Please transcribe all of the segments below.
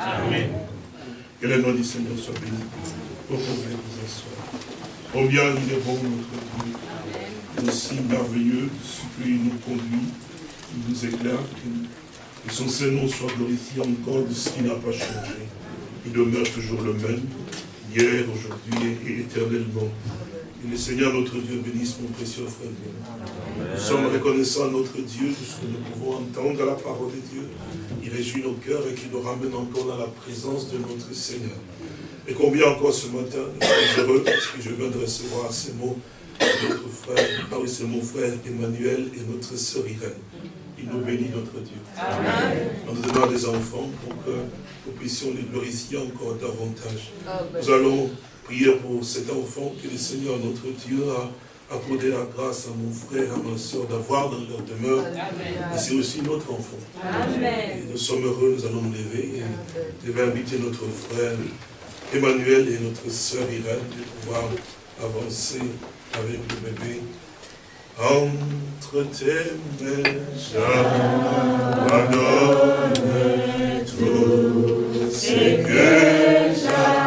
Amen. Que le nom du Seigneur soit béni. Vous pouvez vous asseoir. Combien il est bon notre Dieu. Aussi merveilleux, ce qu'il nous conduit, il nous éclaire, que son Seigneur soit glorifié encore de ce qui n'a pas changé. Il demeure toujours le même, hier, aujourd'hui et éternellement. Que le Seigneur notre Dieu bénisse mon précieux frère Nous sommes reconnaissants à notre Dieu de ce que nous pouvons entendre la parole de Dieu. Il réjouit nos cœurs et qu'il nous ramène encore dans la présence de notre Seigneur. Et combien encore ce matin, nous sommes heureux parce que je viens de recevoir ces mots de notre frère, ah oui, c'est mon frère Emmanuel et notre sœur Irène. Il nous bénit notre Dieu. On nous demande des enfants pour que nous puissions les glorifier encore davantage. Nous allons prier pour cet enfant que le Seigneur notre Dieu a accordé la grâce à mon frère, à ma soeur d'avoir dans leur demeure. Et c'est aussi notre enfant. Et nous sommes heureux, nous allons nous lever et je vais inviter notre frère Emmanuel et notre soeur Irène de pouvoir avancer avec le bébé. Entre tes mains, j'abandonne tout ce que j'avais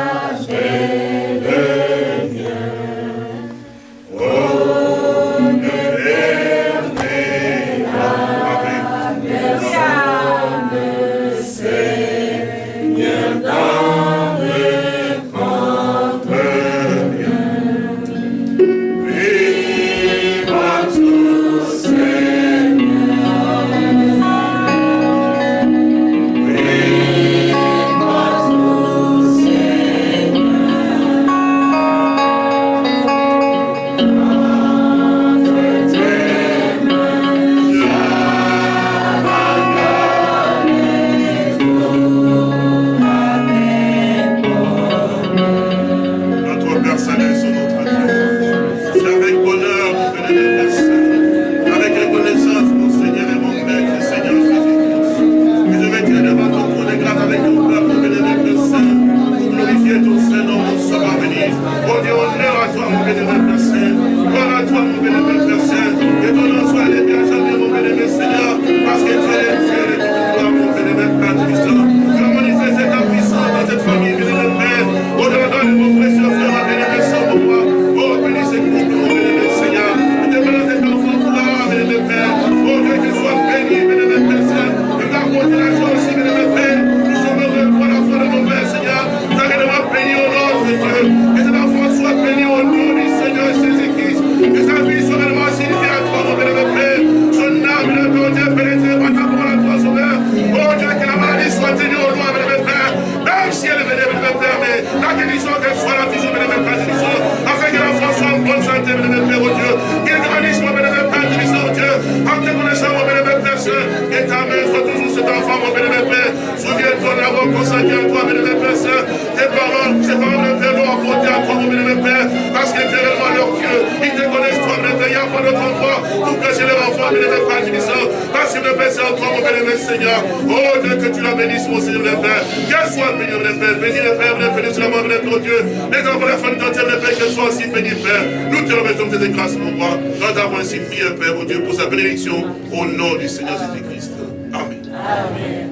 Père, guérissant. Parce que le Père, c'est en toi, mon bénémoine Seigneur. Oh Dieu, que tu la bénisses, mon Seigneur, le Père. Qu'elle soit bénie, mon Père. Bénis le Père, bénis bénis la bénis ton Dieu. Les enfants, la famille entière, le Père, qu'elle soit aussi bénie, Père. Nous te remettons tes grâces, mon roi. Nous avons ainsi prié, Père, oh Dieu, pour sa bénédiction, au nom du Seigneur Jésus-Christ. Amen. Amen.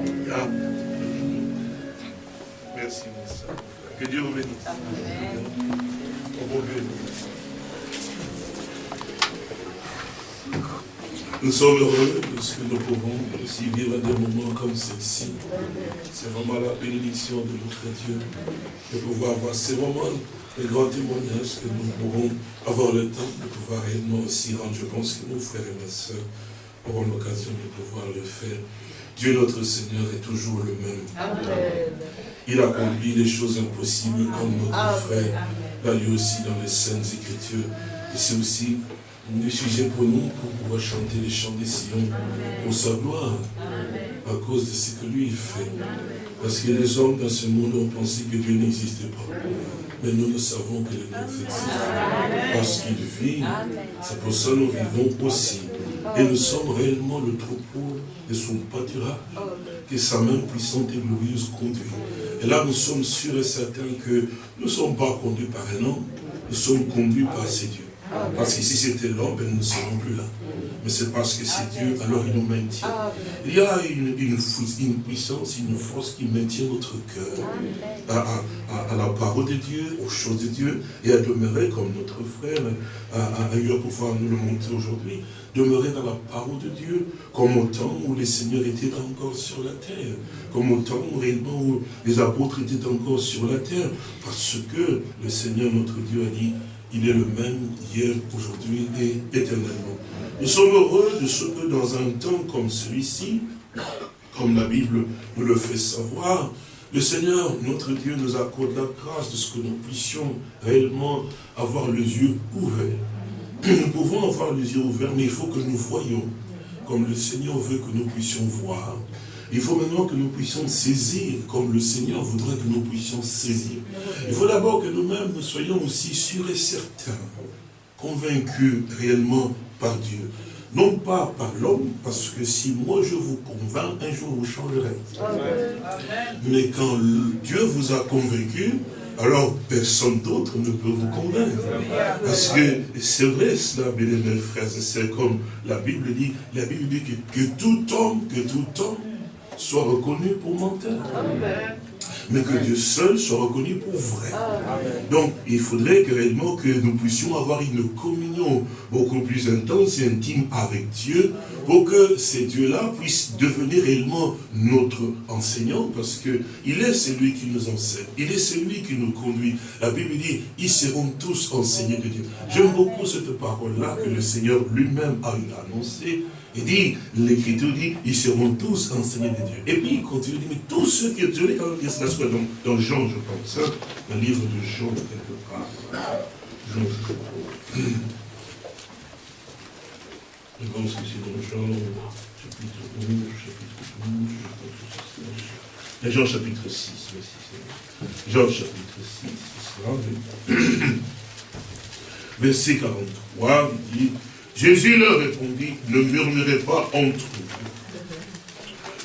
Merci, mon Seigneur. Que Dieu vous bénisse. Oh, Nous sommes heureux de ce que nous pouvons aussi vivre des moments comme ceci. C'est vraiment la bénédiction de notre Dieu de pouvoir voir ces moments, les grands témoignages que nous pourrons avoir le temps de pouvoir réellement aussi rendre. Je pense que nos frères et nos sœurs auront l'occasion de pouvoir le faire. Dieu notre Seigneur est toujours le même. Il accomplit les choses impossibles comme notre frère l'a lui aussi dans les Saintes Écritures. Et c'est aussi sujet pour nous pour pouvoir chanter les chants des Sion pour sa gloire à cause de ce que lui fait. Parce que les hommes dans ce monde ont pensé que Dieu n'existait pas. Mais nous, nous savons que le Dieu existe. Parce qu'il vit. C'est pour ça que nous vivons aussi. Et nous sommes réellement le troupeau de son pâturage. Que sa main puissante et glorieuse conduit. Et là, nous sommes sûrs et certains que nous ne sommes pas conduits par un homme. Nous sommes conduits par ces dieux. Parce que si c'était l'homme, nous ne serions plus là. Mais c'est parce que c'est Dieu, alors il nous maintient. Il y a une, une, puissance, une force qui maintient notre cœur à, la parole de Dieu, aux choses de Dieu, et à demeurer comme notre frère a, eu à pouvoir nous le montrer aujourd'hui, demeurer dans la parole de Dieu, comme au temps où les seigneurs étaient encore sur la terre, comme au temps où réellement où les apôtres étaient encore sur la terre, parce que le Seigneur notre Dieu a dit, il est le même hier, aujourd'hui et éternellement. Nous sommes heureux de ce que dans un temps comme celui-ci, comme la Bible nous le fait savoir, le Seigneur, notre Dieu, nous accorde la grâce de ce que nous puissions réellement avoir les yeux ouverts. Nous pouvons avoir les yeux ouverts, mais il faut que nous voyions comme le Seigneur veut que nous puissions voir. Il faut maintenant que nous puissions saisir comme le Seigneur voudrait que nous puissions saisir. Il faut d'abord que nous-mêmes nous soyons aussi sûrs et certains, convaincus réellement par Dieu. Non pas par l'homme, parce que si moi je vous convainc, un jour vous changerez. Mais quand Dieu vous a convaincu, alors personne d'autre ne peut vous convaincre. Parce que c'est vrai cela, mes frères et sœurs, comme la Bible dit, la Bible dit que, que tout homme, que tout homme soit reconnu pour menteur. Mais que Dieu seul soit reconnu pour vrai. Donc, il faudrait que réellement que nous puissions avoir une communion beaucoup plus intense et intime avec Dieu pour que ces dieux-là puissent devenir réellement notre enseignant parce que il est celui qui nous enseigne, il est celui qui nous conduit. La Bible dit, ils seront tous enseignés de Dieu. J'aime beaucoup cette parole-là que le Seigneur lui-même a annoncée il dit, l'Écriture dit, ils seront tous enseignés de Dieu. Et puis il continue, il dit, mais tous ceux qui... Je vais quand même dire cela dans, dans Jean, je pense, hein, un livre de Jean, quelque part. Jean, je pense que c'est dans Jean, chapitre 11, chapitre 12, je. Jean chapitre 6, oui, c'est Jean chapitre 6, c'est ça. Verset 43, il dit, Jésus leur répondit, ne murmurez pas entre vous.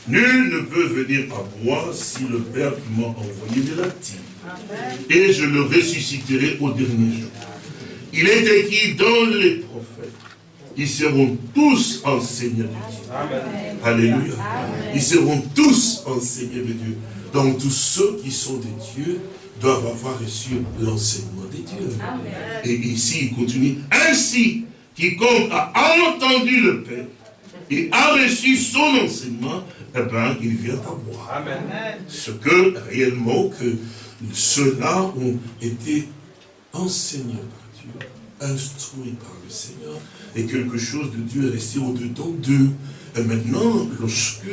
Nul ne peut venir à moi si le Père qui m'a envoyé ne l'attire. Et je le ressusciterai au dernier jour. Il est écrit dans les prophètes, ils seront tous enseignés de Dieu. Alléluia. Ils seront tous enseignés de Dieu. Donc tous ceux qui sont des dieux doivent avoir reçu l'enseignement des dieux. Et ici, il continue. Ainsi, quiconque a entendu le Père et a reçu son enseignement, eh bien, il vient à moi. Ce que réellement que ceux-là ont été enseignés par Dieu, instruits par le Seigneur, et quelque chose de Dieu est resté au-dedans d'eux. Et maintenant, lorsque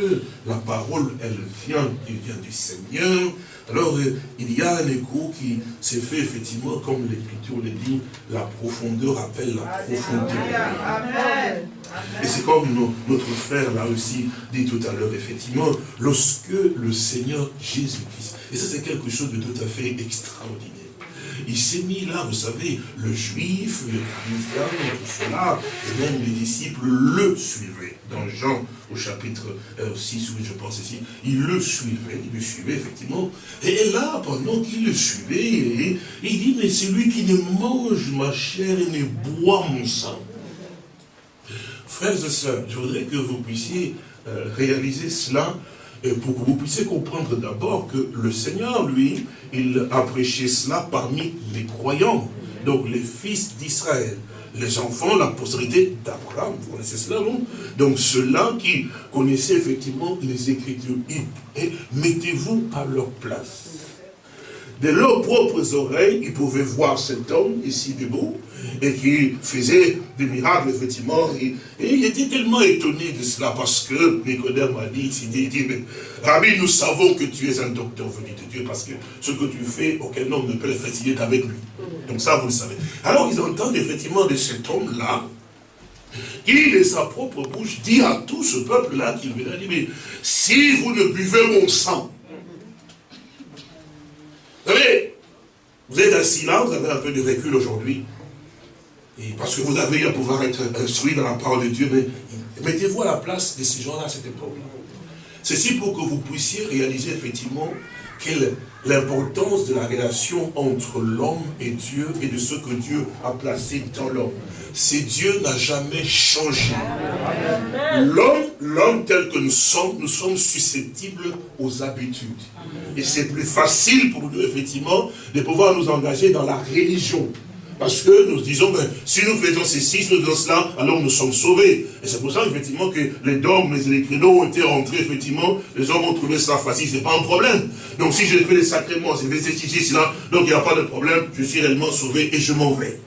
la parole, elle vient, elle vient du Seigneur, alors, euh, il y a un écho qui s'est fait effectivement, comme l'Écriture le dit, la profondeur appelle la profondeur. Et c'est comme notre frère l'a aussi dit tout à l'heure, effectivement, lorsque le Seigneur Jésus-Christ, et ça c'est quelque chose de tout à fait extraordinaire, il s'est mis là, vous savez, le juif, le chrétien, tout cela, et même les disciples le suivaient. Dans Jean, au chapitre 6, euh, je pense ici, il le suivait, il le suivait effectivement. Et là, pendant qu'il le suivait, il dit, mais c'est lui qui ne mange ma chair et ne boit mon sang. Frères et sœurs, je voudrais que vous puissiez euh, réaliser cela pour que vous puissiez comprendre d'abord que le Seigneur, lui, il a prêché cela parmi les croyants, donc les fils d'Israël, les enfants, la postérité d'Abraham, vous connaissez cela, non? Donc ceux-là qui connaissaient effectivement les Écritures, et mettez-vous à leur place de leurs propres oreilles, ils pouvaient voir cet homme ici debout, et qui faisait des miracles, effectivement. Et, il était tellement étonné de cela, parce que Nicodème a dit, il dit, dit mais, Rabbi, nous savons que tu es un docteur venu de Dieu, parce que ce que tu fais, aucun homme ne peut le faire qu'avec lui. Donc ça, vous le savez. Alors ils entendent effectivement de cet homme-là, qui, de sa propre bouche, dit à tout ce peuple-là qu'il venait, dire, mais si vous ne buvez mon sang, vous savez, vous êtes assis là, vous avez un peu de recul aujourd'hui, parce que vous avez à pouvoir être instruit dans la parole de Dieu, mais mettez-vous à la place de ces gens-là à cette époque-là. Ceci pour que vous puissiez réaliser effectivement quelle l'importance de la relation entre l'homme et Dieu et de ce que Dieu a placé dans l'homme. C'est Dieu n'a jamais changé. L'homme, l'homme tel que nous sommes, nous sommes susceptibles aux habitudes. Et c'est plus facile pour nous, effectivement, de pouvoir nous engager dans la religion. Parce que nous disons, ben, si nous faisons ceci, si nous faisons cela, alors nous sommes sauvés. Et c'est pour ça, effectivement, que les dogmes et les créneaux ont été rentrés, effectivement, les hommes ont trouvé ça facile, c'est pas un problème. Donc si je fais les sacrements, c'est ceci, cela, donc il n'y a pas de problème, je suis réellement sauvé et je m'en vais.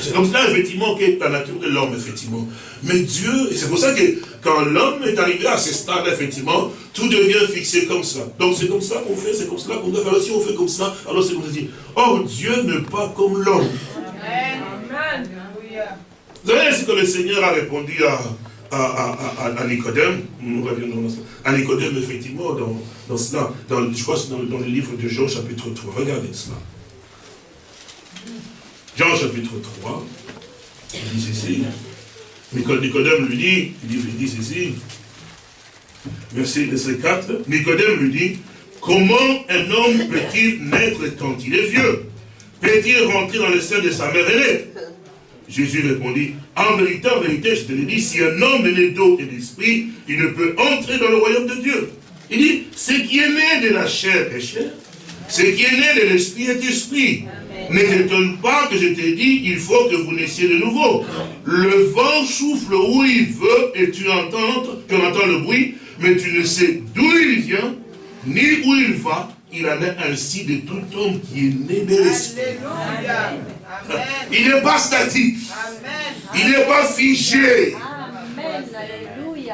C'est comme cela, effectivement, qu'est la nature de l'homme, effectivement. Mais Dieu, et c'est pour ça que quand l'homme est arrivé à ce stade, effectivement, tout devient fixé comme ça. Donc c'est comme ça qu'on fait, c'est comme cela qu'on doit faire. Si on fait comme ça, alors c'est comme ça. Or, Dieu n'est pas comme l'homme. Amen. Vous savez ce que le Seigneur a répondu à, à, à, Nicodème, nous reviendrons dans ça, à Nicodème, effectivement, dans, dans cela, dans, je crois que c'est dans, dans, le livre de Jean, chapitre 3. Regardez cela. Jean chapitre 3, il dit ceci. Nicodème lui dit, il dit, il dit ceci. Verset, 4. Nicodème lui dit, comment un homme peut-il naître quand il est vieux? Peut-il rentrer dans le sein de sa mère aînée? Jésus répondit, en vérité, en vérité, je te le dis, si un homme est né d'eau et d'esprit, il ne peut entrer dans le royaume de Dieu. Il dit, ce qui est né de la chair est chair, ce qui est né de l'esprit est esprit. Ne t'étonne pas que je t'ai dit, il faut que vous naissiez de nouveau. Le vent souffle où il veut et tu entends, tu entends le bruit, mais tu ne sais d'où il vient, ni où il va. Il en est ainsi de tout homme qui est né de l'esprit. Il n'est pas statique. Il n'est pas figé.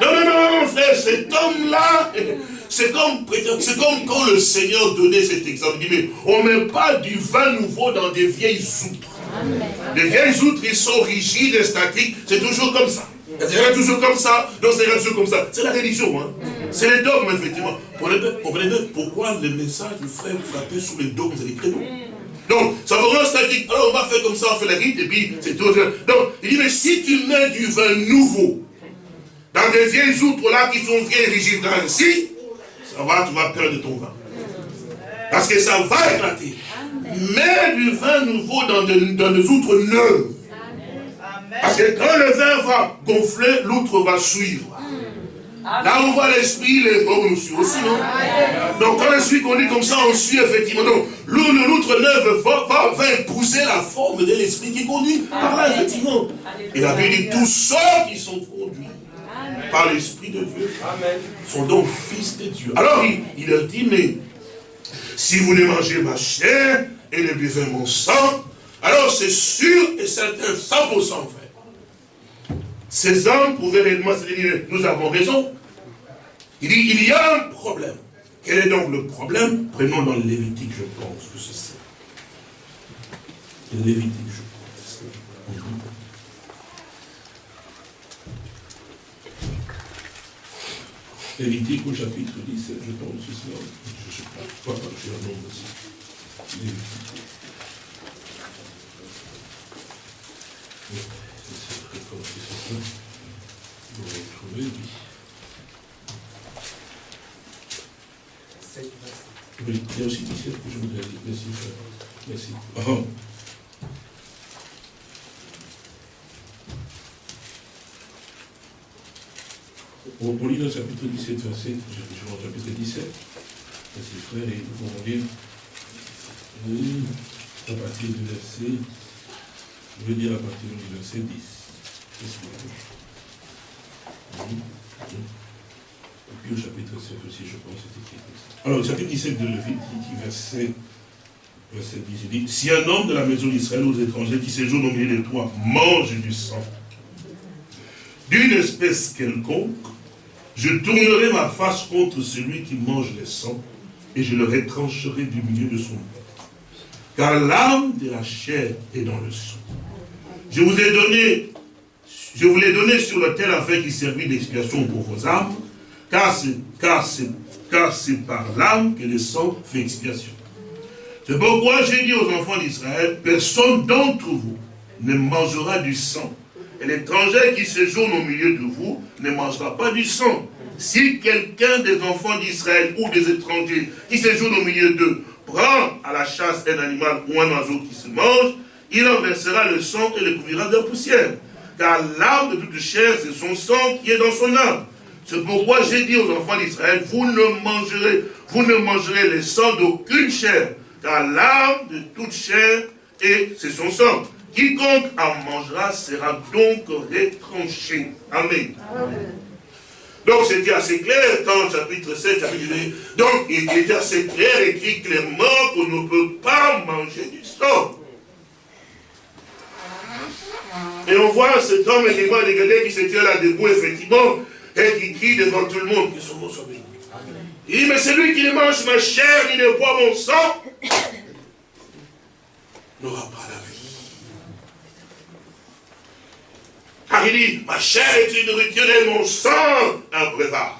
Non, non, non, non, frère, cet homme-là, c'est comme, comme quand le Seigneur donnait cet exemple. Il dit, mais on ne met pas du vin nouveau dans des vieilles outres. Les vieilles outres, ils sont rigides et statiques. C'est toujours comme ça. C'est toujours comme ça. Donc c'est toujours comme ça. C'est la religion. Hein. C'est les dogmes, effectivement. Comprenez bien pourquoi le message du frère frappait sur les dogmes et les créneaux. Donc, ça vous rend statique. Alors, on va faire comme ça, on fait la rite, et puis c'est tout. Donc, il dit, mais si tu mets du vin nouveau dans des vieilles outres là qui sont vieilles rigides ainsi, va, tu vas perdre ton vin. Parce que ça va éclater. Mets du vin nouveau dans, des outres neuves. Parce que quand le vin va gonfler, l'outre va suivre. Là on voit l'esprit, les hommes nous suivent aussi, non? Donc quand l'esprit conduit comme ça, on suit effectivement. Donc l'outre neuve va, va, va, épouser la forme de l'esprit qui conduit. Par là, effectivement. Et la Bible dit, tous ceux qui sont conduits par l'Esprit de Dieu, sont donc fils de Dieu. Alors il, leur dit, mais si vous ne mangez ma chair et ne buvez mon sang, alors c'est sûr et certain, 100% frère. Ces hommes pouvaient réellement se dire, nous avons raison. Il dit, il y a un problème. Quel est donc le problème? Prenons dans le Lévitique, je pense que c'est ça. Lévitique, je pense. Lévitique au chapitre 17, je pense, c'est cela. Je ne sais pas, pas j'ai un nom aussi. Lévitique. C'est très fort, c'est ça. Vous retrouvez, oui. Oui, il y a aussi 17 que je voudrais dire. Merci, frère. Merci. Oh. On, lit le chapitre 17, verset, je vais au chapitre 17, verset frère, et nous allons lire à partir du verset, je vais dire à partir du verset 10. Et puis au chapitre 7 aussi, je pense, c'est écrit comme ça. Alors, au chapitre 17 de Lévitique, verset, verset 10, il dit, si un homme de la maison d'Israël aux étrangers qui séjournent au milieu de toi mange du sang, d'une espèce quelconque, je tournerai ma face contre celui qui mange les sangs, et je le retrancherai du milieu de son peuple. Car l'âme de la chair est dans le sang. Je vous ai donné, je vous l'ai donné sur le tel afin qu'il servit d'expiation pour vos âmes, car c'est par l'âme que le sang fait expiation. C'est pourquoi j'ai dit aux enfants d'Israël, personne d'entre vous ne mangera du sang. Et l'étranger qui séjourne au milieu de vous ne mangera pas du sang. si quelqu'un des enfants d'Israël ou des étrangers qui séjournent au milieu d'eux prend à la chasse un animal ou un oiseau qui se mange, il en versera le sang et le couvrira de poussière. Car l'âme de toute chair, c'est son sang qui est dans son âme. C'est pourquoi j'ai dit aux enfants d'Israël, vous ne mangerez, vous ne mangerez le sang d'aucune chair, car l'âme de toute chair et c'est son sang. Quiconque en mangera sera donc retranché. Amen. Donc c'était assez clair dans le chapitre 7, chapitre 8. Donc il était assez clair, écrit clairement qu'on ne peut pas manger du sang. Et on voit cet homme également dégradé qui se tient là debout, effectivement, et qui crie devant tout le monde que son nom soit béni. Il dit, mais celui qui ne mange ma chair, ni ne boit mon sang, n'aura pas la vie. Car il dit, ma chair est une nourriture et mon sang un breuvage.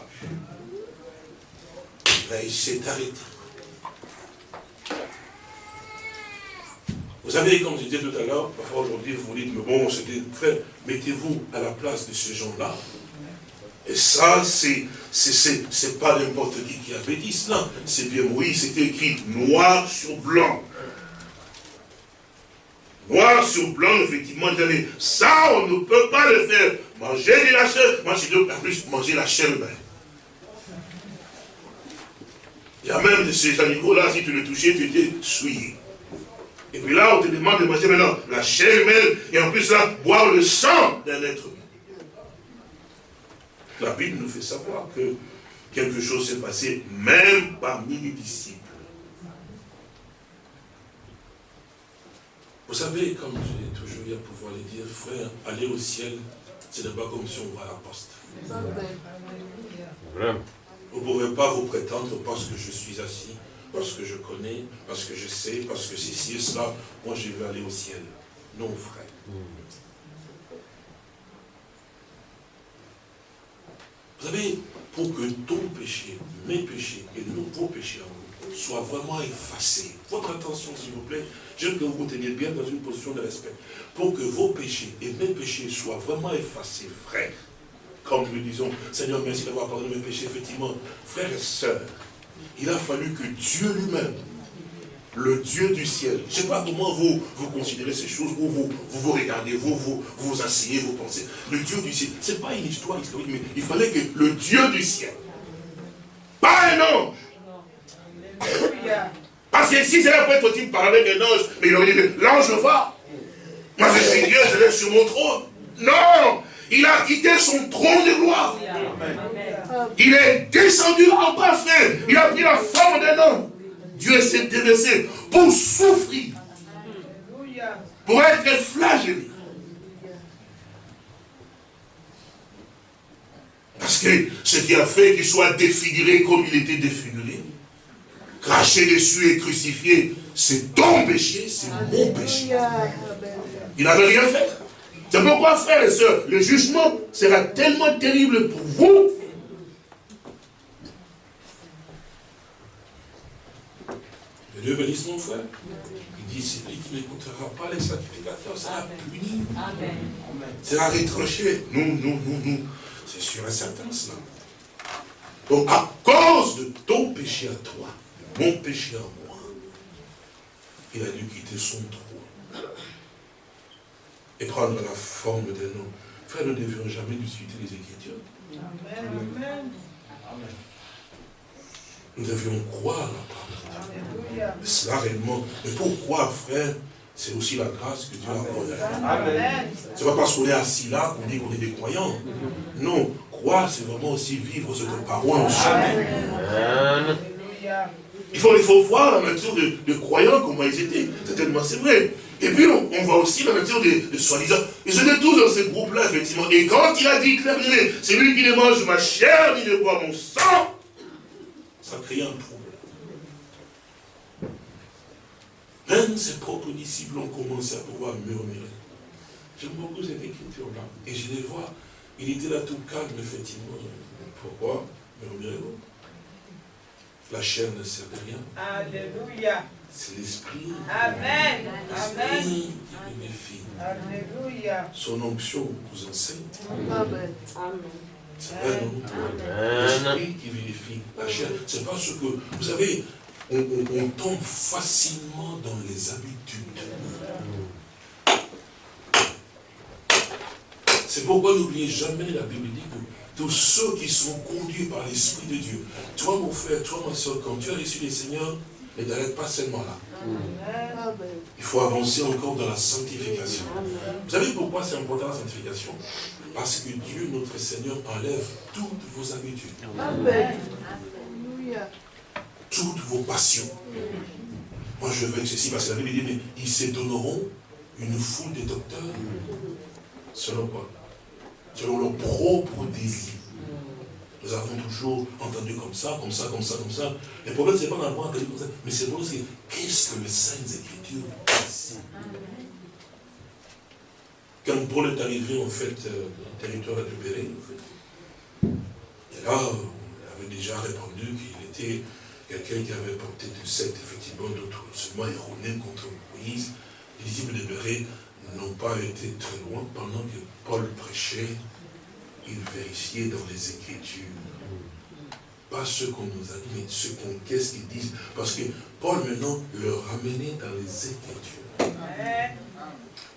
Là, il s'est arrêté. Vous savez, comme je disais tout à l'heure, parfois aujourd'hui vous dites, mais bon, c'était frère, mettez-vous à la place de ces gens-là. Et ça, c'est pas n'importe qui qui avait dit cela. C'est bien oui, c'était écrit noir sur blanc. Noir sur blanc, effectivement, ça, on ne peut pas le faire. Manger de la chair, moi, je en plus manger la chair humaine. Il y a même de ces animaux-là, si tu le touchais, tu étais souillé. Et puis là, on te demande de manger maintenant la chair humaine, et en plus là, boire le sang d'un être humain. La Bible nous fait savoir que quelque chose s'est passé même parmi les disciples. Vous savez, comme j'ai toujours eu à pouvoir le dire, frère, aller au ciel, ce n'est pas comme si on va à la poste. Vous ne pouvez pas vous prétendre parce que je suis assis, parce que je connais, parce que je sais, parce que c'est ci et cela, moi je vais aller au ciel. Non, frère. Vous savez, pour que ton péché, mes péchés et vos péchés soient vraiment effacés, votre attention s'il vous plaît, j'aime que vous vous teniez bien dans une position de respect, pour que vos péchés et mes péchés soient vraiment effacés, frère, comme nous disons, Seigneur, merci d'avoir pardonné mes péchés, effectivement, frères et sœurs, il a fallu que Dieu lui-même le Dieu du ciel. Je ne sais pas comment vous, vous considérez ces choses, ou vous, vous regardez, vous vous, vous asseyez, vous pensez. Le Dieu du ciel, ce n'est pas une histoire historique, mais il fallait que le Dieu du ciel, pas un ange. Parce que si c'est là peut être parler avec un ange, mais il aurait dit, l'ange va. Moi je suis Dieu, je laisse sur mon trône. Non Il a quitté son trône de gloire. Il est descendu en bas, Il a pris la forme d'un homme. Dieu s'est déversé pour souffrir, pour être flagellé. Parce que ce qui a fait qu'il soit défiguré comme il était défiguré, craché dessus et crucifié, c'est ton péché, c'est mon péché. Il n'avait rien fait. C'est pourquoi, frères et sœurs, le jugement sera tellement terrible pour vous Dieu bénisse mon frère. Il dit, c'est lui qui n'écoutera pas les sacrificateurs sera puni. Amen. Sera retranché. Nous, nous, nous, nous. C'est sûr et certain cela. Donc, à cause de ton péché à toi, mon péché à moi, il a dû quitter son trône et prendre la forme d'un homme. Frère, nous ne devions jamais discuter les Écritures. Amen. Amen. Nous devions croire la parole de Dieu. Cela réellement. Mais pourquoi, frère? C'est aussi la grâce que Dieu a accordée. Ce n'est pas parce qu'on est assis là qu'on dit qu'on est des croyants. Non, croire, c'est vraiment aussi vivre cette parole en soi. Il faut, il faut voir la nature de, croyants, comment ils étaient. Certainement, c'est vrai. Et puis, on, voit aussi la nature de, soi-disant. Ils étaient tous dans ce groupe-là, effectivement. Et quand il a dit clairement, c'est lui qui ne mange ma chair, ni ne boit mon sang, ça crée un problème. Même ses propres disciples ont commencé à pouvoir murmurer. J'aime beaucoup cette écriture-là. Et je les vois, il était là tout calme, effectivement. Pourquoi? Murmurez-vous? La chair ne sert de rien. Alléluia. C'est l'esprit. Amen. L'esprit qui bénéficie. Alléluia. Son onction vous enseigne. Amen. C'est vrai, non? L'esprit qui vérifie la chair. C'est parce que, vous savez, on, tombe facilement dans les habitudes. C'est pourquoi n'oubliez jamais, la Bible dit que tous ceux qui sont conduits par l'Esprit de Dieu, toi mon frère, toi ma soeur, quand tu as reçu les Seigneurs, ne t'arrête pas seulement là. Il faut avancer encore dans la sanctification. Vous savez pourquoi c'est important la sanctification? Parce que Dieu, notre Seigneur, enlève toutes vos habitudes. Amen toutes vos passions. Moi, je veux ceci parce que la Bible dit, mais ils se donneront une foule de docteurs. Selon quoi? Selon leur propre désir. Nous avons toujours entendu comme ça, comme ça, comme ça, comme ça. Le problème, ce n'est pas d'avoir entendu comme ça, mais c'est pour dire qu'est-ce que les Saintes Écritures disent Quand Paul est arrivé, en fait, euh, dans le territoire Béré, en fait, et là, il avait déjà répondu qu'il était quelqu'un qui avait porté de secte, effectivement, d'autres seulement erronés contre Moïse, les disciples de Béré n'ont pas été très loin. Pendant que Paul prêchait, il vérifiait dans les Écritures. Pas ce qu'on nous a dit, mais ce qu'on, qu'est-ce qu'ils disent. Parce que Paul, maintenant, le ramenait dans les Écritures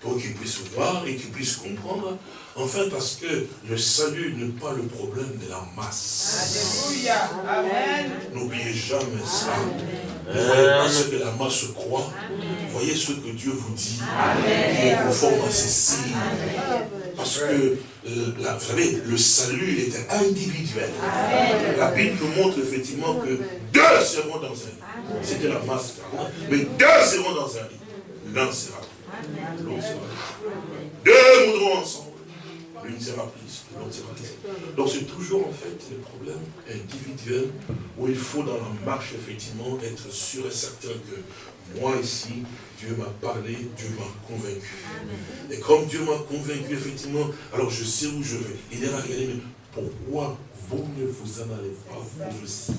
pour qu'ils puissent voir et qu'ils puissent comprendre. Enfin, parce que le salut n'est pas le problème de la masse. Alléluia. Amen. N'oubliez jamais ça. Ne voyez pas ce que la masse croit. Voyez ce que Dieu vous dit. Amen. Qui est conforme à ceci. Parce que, euh, vous savez, le salut, il était individuel. La Bible nous montre effectivement que deux seront dans un lit. C'était la masse. Mais deux seront dans un lit. L'un sera deux ensemble. L'une sera l'autre sera. Donc c'est toujours en fait le problème individuel où il faut dans la marche effectivement être sûr et certain que moi ici, Dieu m'a parlé, Dieu m'a convaincu. Et comme Dieu m'a convaincu effectivement, alors je sais où je vais. Il est là, regardez, mais pourquoi vous ne vous en allez pas vous aussi?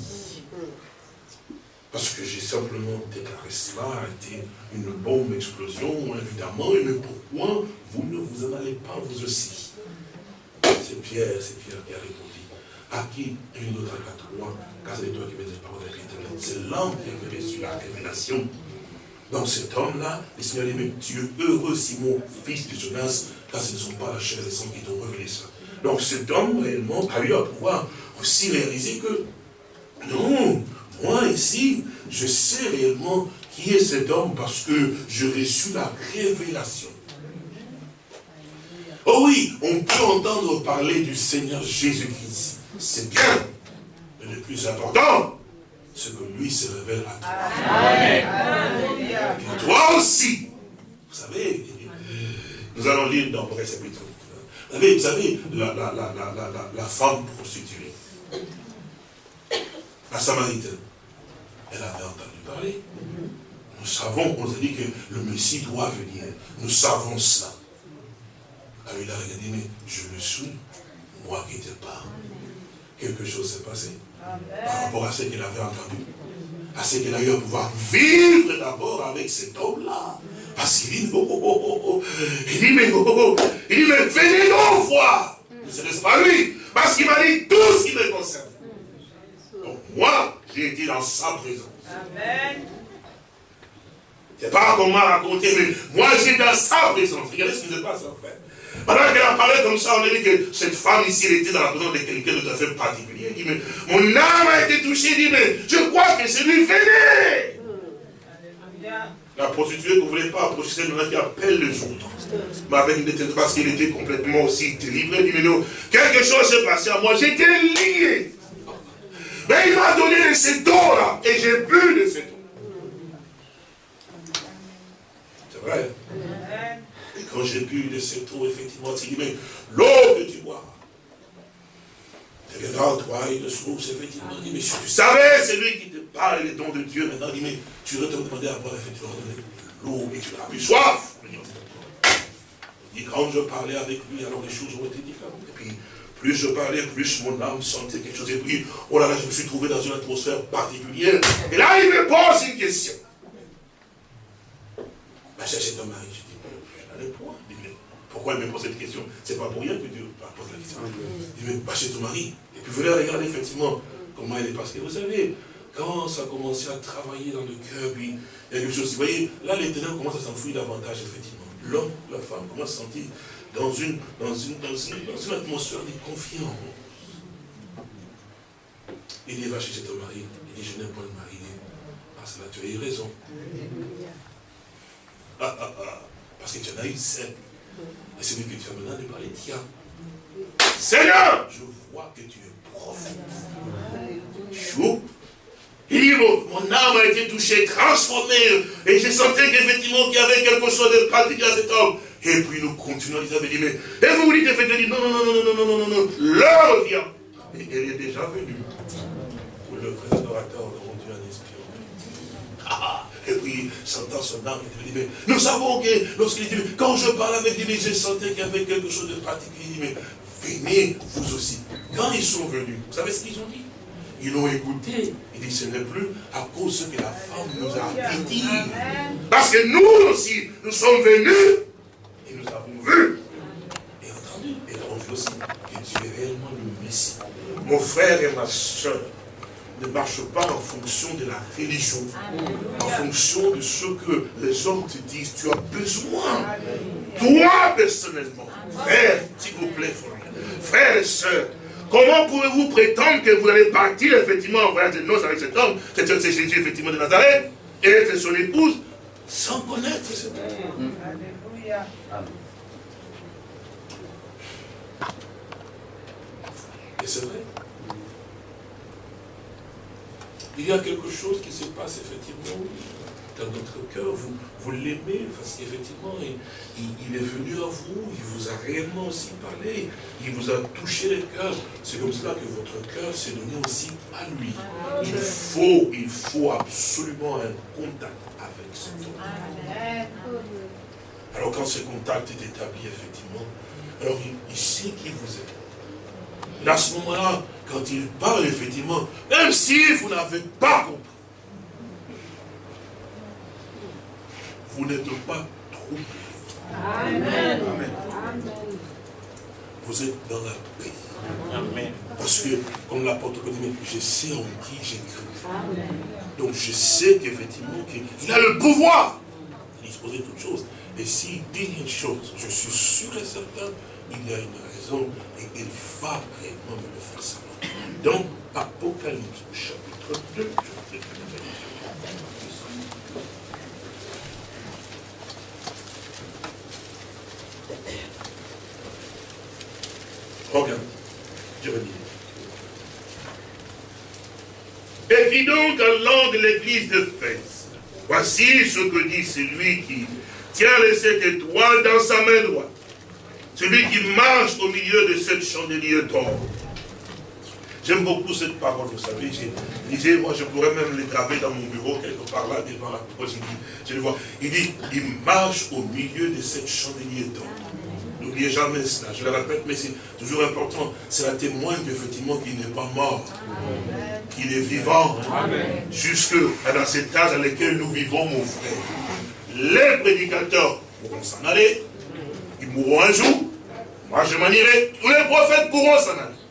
Parce que j'ai simplement déclaré cela, a été une bombe explosion, évidemment, mais pourquoi vous ne vous en allez pas vous aussi? C'est Pierre, c'est Pierre qui a répondu. À qui une autre à toi, car c'est toi qui mets des paroles de C'est l'homme qui a reçu la révélation. Donc cet homme-là, le Seigneur dit, mais tu es heureux, Simon, fils de Jonas, car ce ne sont pas la chair et le sang qui t'ont révélé ça. Donc cet homme, réellement, a eu à pouvoir aussi réaliser que, non, moi ici, je sais réellement qui est cet homme parce que je reçu la révélation. Oh oui, on peut entendre parler du Seigneur Jésus-Christ. C'est bien. Mais le plus important, c'est que lui se révèle à toi. Et toi aussi. Vous savez, nous allons lire dans le chapitre. Vous savez, vous savez la, la, femme prostituée, la Samaritaine, elle avait entendu parler. Nous savons, on a dit que le Messie doit venir. Nous savons cela. Alors il a regardé, mais je le suis, moi qui n'étais pas. Quelque chose s'est passé. Par rapport à ce qu'il avait entendu. À ce qu'il a eu à pouvoir vivre d'abord avec cet homme-là. Parce qu'il dit, oh, oh, oh, oh, Il dit, mais, oh, oh, il dit, mais venez donc voir. Ce n'est pas lui. Parce qu'il m'a dit tout ce qui me concerne. Moi, j'ai été dans sa présence. Amen. C'est pas qu'on m'a raconté, mais moi j'ai dans sa présence. Regardez ce qui se passe en fait. Pendant qu'elle a parlé comme ça, on a dit que cette femme ici, elle était dans la présence de quelqu'un de tout à fait particulier. Il dit, mais mon âme a été touchée. Il dit, mais je crois que c'est lui, venez. La prostituée ne voulait pas approcher celle qui appelle les autres. Mais avec une parce qu'il était complètement aussi délivré. Il dit, mais non, quelque chose s'est passé à moi, j'étais lié. Mais il m'a donné de cette eau-là. Et j'ai bu de cette eau. C'est vrai. Et quand j'ai bu de cette eau, effectivement, il dit, mais l'eau que tu bois deviendra en toi une source, effectivement. Il dit, mais si tu savais, c'est lui qui te parle les dons de Dieu. Maintenant, il dit, mais tu aurais te demander à boire, effectivement, l'eau et tu n'auras plus soif. Il dit, quand je parlais avec lui, alors les choses ont été différentes. Et puis, plus je parlais, plus mon âme sentait quelque chose. Et puis, oh là là, je me suis trouvé dans une atmosphère particulière. Et là, il me pose une question. Ben, c'est cet homme-là. Je dis, je n'en ai point. pourquoi il me pose cette question? C'est pas pour rien que Dieu pose la question. Il dit, mais pas chez ton mari. Et puis venez regarder effectivement comment elle est passée. Vous savez, quand ça a commencé à travailler dans le cœur, puis il y a quelque chose. Vous voyez, là, les ténèbres commencent à s'enfuir davantage, effectivement. L'homme, la femme commencent à sentir dans une, dans une, dans une, atmosphère de confiance. Il dit, va chez ton mari. Il dit, je n'ai pas de mari. Ah, cela, tu as eu raison. Ah, ah, ah. Parce que tu en as eu sept. Et celui que tu as maintenant de parler, tiens. Seigneur, je vois que tu es prophète. Chou. Il dit, mon âme a été touchée, transformée, et j'ai senti qu'effectivement qu'il y avait quelque chose de pratique à cet homme. Et puis nous continuons, ils avaient dit, mais, et vous vous dites effectivement, non, non, non, non, non, non, non, non, l'heure vient. Et elle est déjà venue. Pour le vrai adorateur, nous Dieu un esprit. Ah, et puis, sentant son âme, il dit, mais nous savons que lorsqu'il dit, quand je parle avec lui, j'ai senti qu'il y avait quelque chose de pratique. Il dit, mais venez vous aussi. Quand ils sont venus, vous savez ce qu'ils ont dit? Ils l'ont écouté. Il dit, ce n'est plus à cause que la femme nous a dit. Parce que nous aussi, nous sommes venus et vu et entendu. Et avons vu aussi que tu es réellement le Messie. Mon frère et ma soeur, ne marche pas en fonction de la religion, en fonction de ce que les hommes te disent. Tu as besoin, toi personnellement, frère, s'il vous plaît, frère et soeur, comment pouvez-vous prétendre que vous allez partir effectivement en voyage de noces avec cet homme, c'est Jésus effectivement de Nazareth, et être son épouse, sans connaître cet homme Alléluia. Et c'est vrai. Il y a quelque chose qui se passe effectivement dans notre cœur. Vous, vous l'aimez parce qu'effectivement, il, est venu à vous, il vous a réellement aussi parlé, il vous a touché le cœur. C'est comme cela que votre cœur s'est donné aussi à lui. Il faut, il faut absolument un contact avec cet homme. Alors quand ce contact est établi, effectivement, alors il, il sait qui vous êtes. Et à ce moment-là, quand il parle, effectivement, même si vous n'avez pas compris, vous n'êtes pas troublé. Amen. Vous êtes dans la paix. Amen. Parce que, comme l'apôtre dit, je sais en qui j'ai cru. Donc je sais qu'effectivement, qu'il a le pouvoir de disposer de toutes choses. Et s'il dit une chose, je suis sûr et certain, il y a une et il va réellement me le faire savoir. Donc, Apocalypse chapitre 2, je vais Regarde, je dire. Et donc à l'an de l'église de Fès, voici ce que dit celui qui tient les sept étoiles dans sa main droite, celui qui marche au milieu de sept chandeliers d'or. J'aime beaucoup cette parole, vous savez. Je disais, moi, je pourrais même les graver dans mon bureau, quelque part là, devant la porte. Je, le vois. Il dit, il marche au milieu de cette chandelier d'or. N'oubliez jamais cela, je le répète, mais c'est toujours important. C'est un témoin qu'effectivement qu'il n'est pas mort, qu'il est vivant, jusque dans cet âge dans lequel nous vivons, mon frère. Les prédicateurs pourront s'en aller, mourront un jour, moi je m'en irai, tous les prophètes pourront s'en aller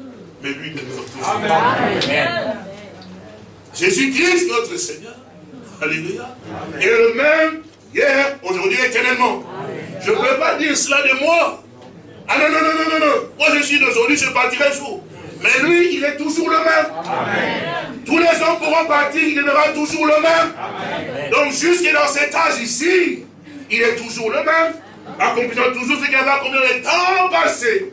mais lui demeure toujours. Amen. Jésus-Christ, notre Seigneur. Alléluia. Et le même hier, aujourd'hui, éternellement. Je ne peux pas dire cela de moi. Ah non, non, non, non, non, non. Moi, je suis d'aujourd'hui, je partirai jour. Mais lui, il est toujours le même. Amen. Tous les hommes pourront partir, il demeurera toujours le même. Amen. Donc, jusque dans cet âge ici, il est toujours le même. Accomplissant toujours ce qu'il avait accompli dans les temps passés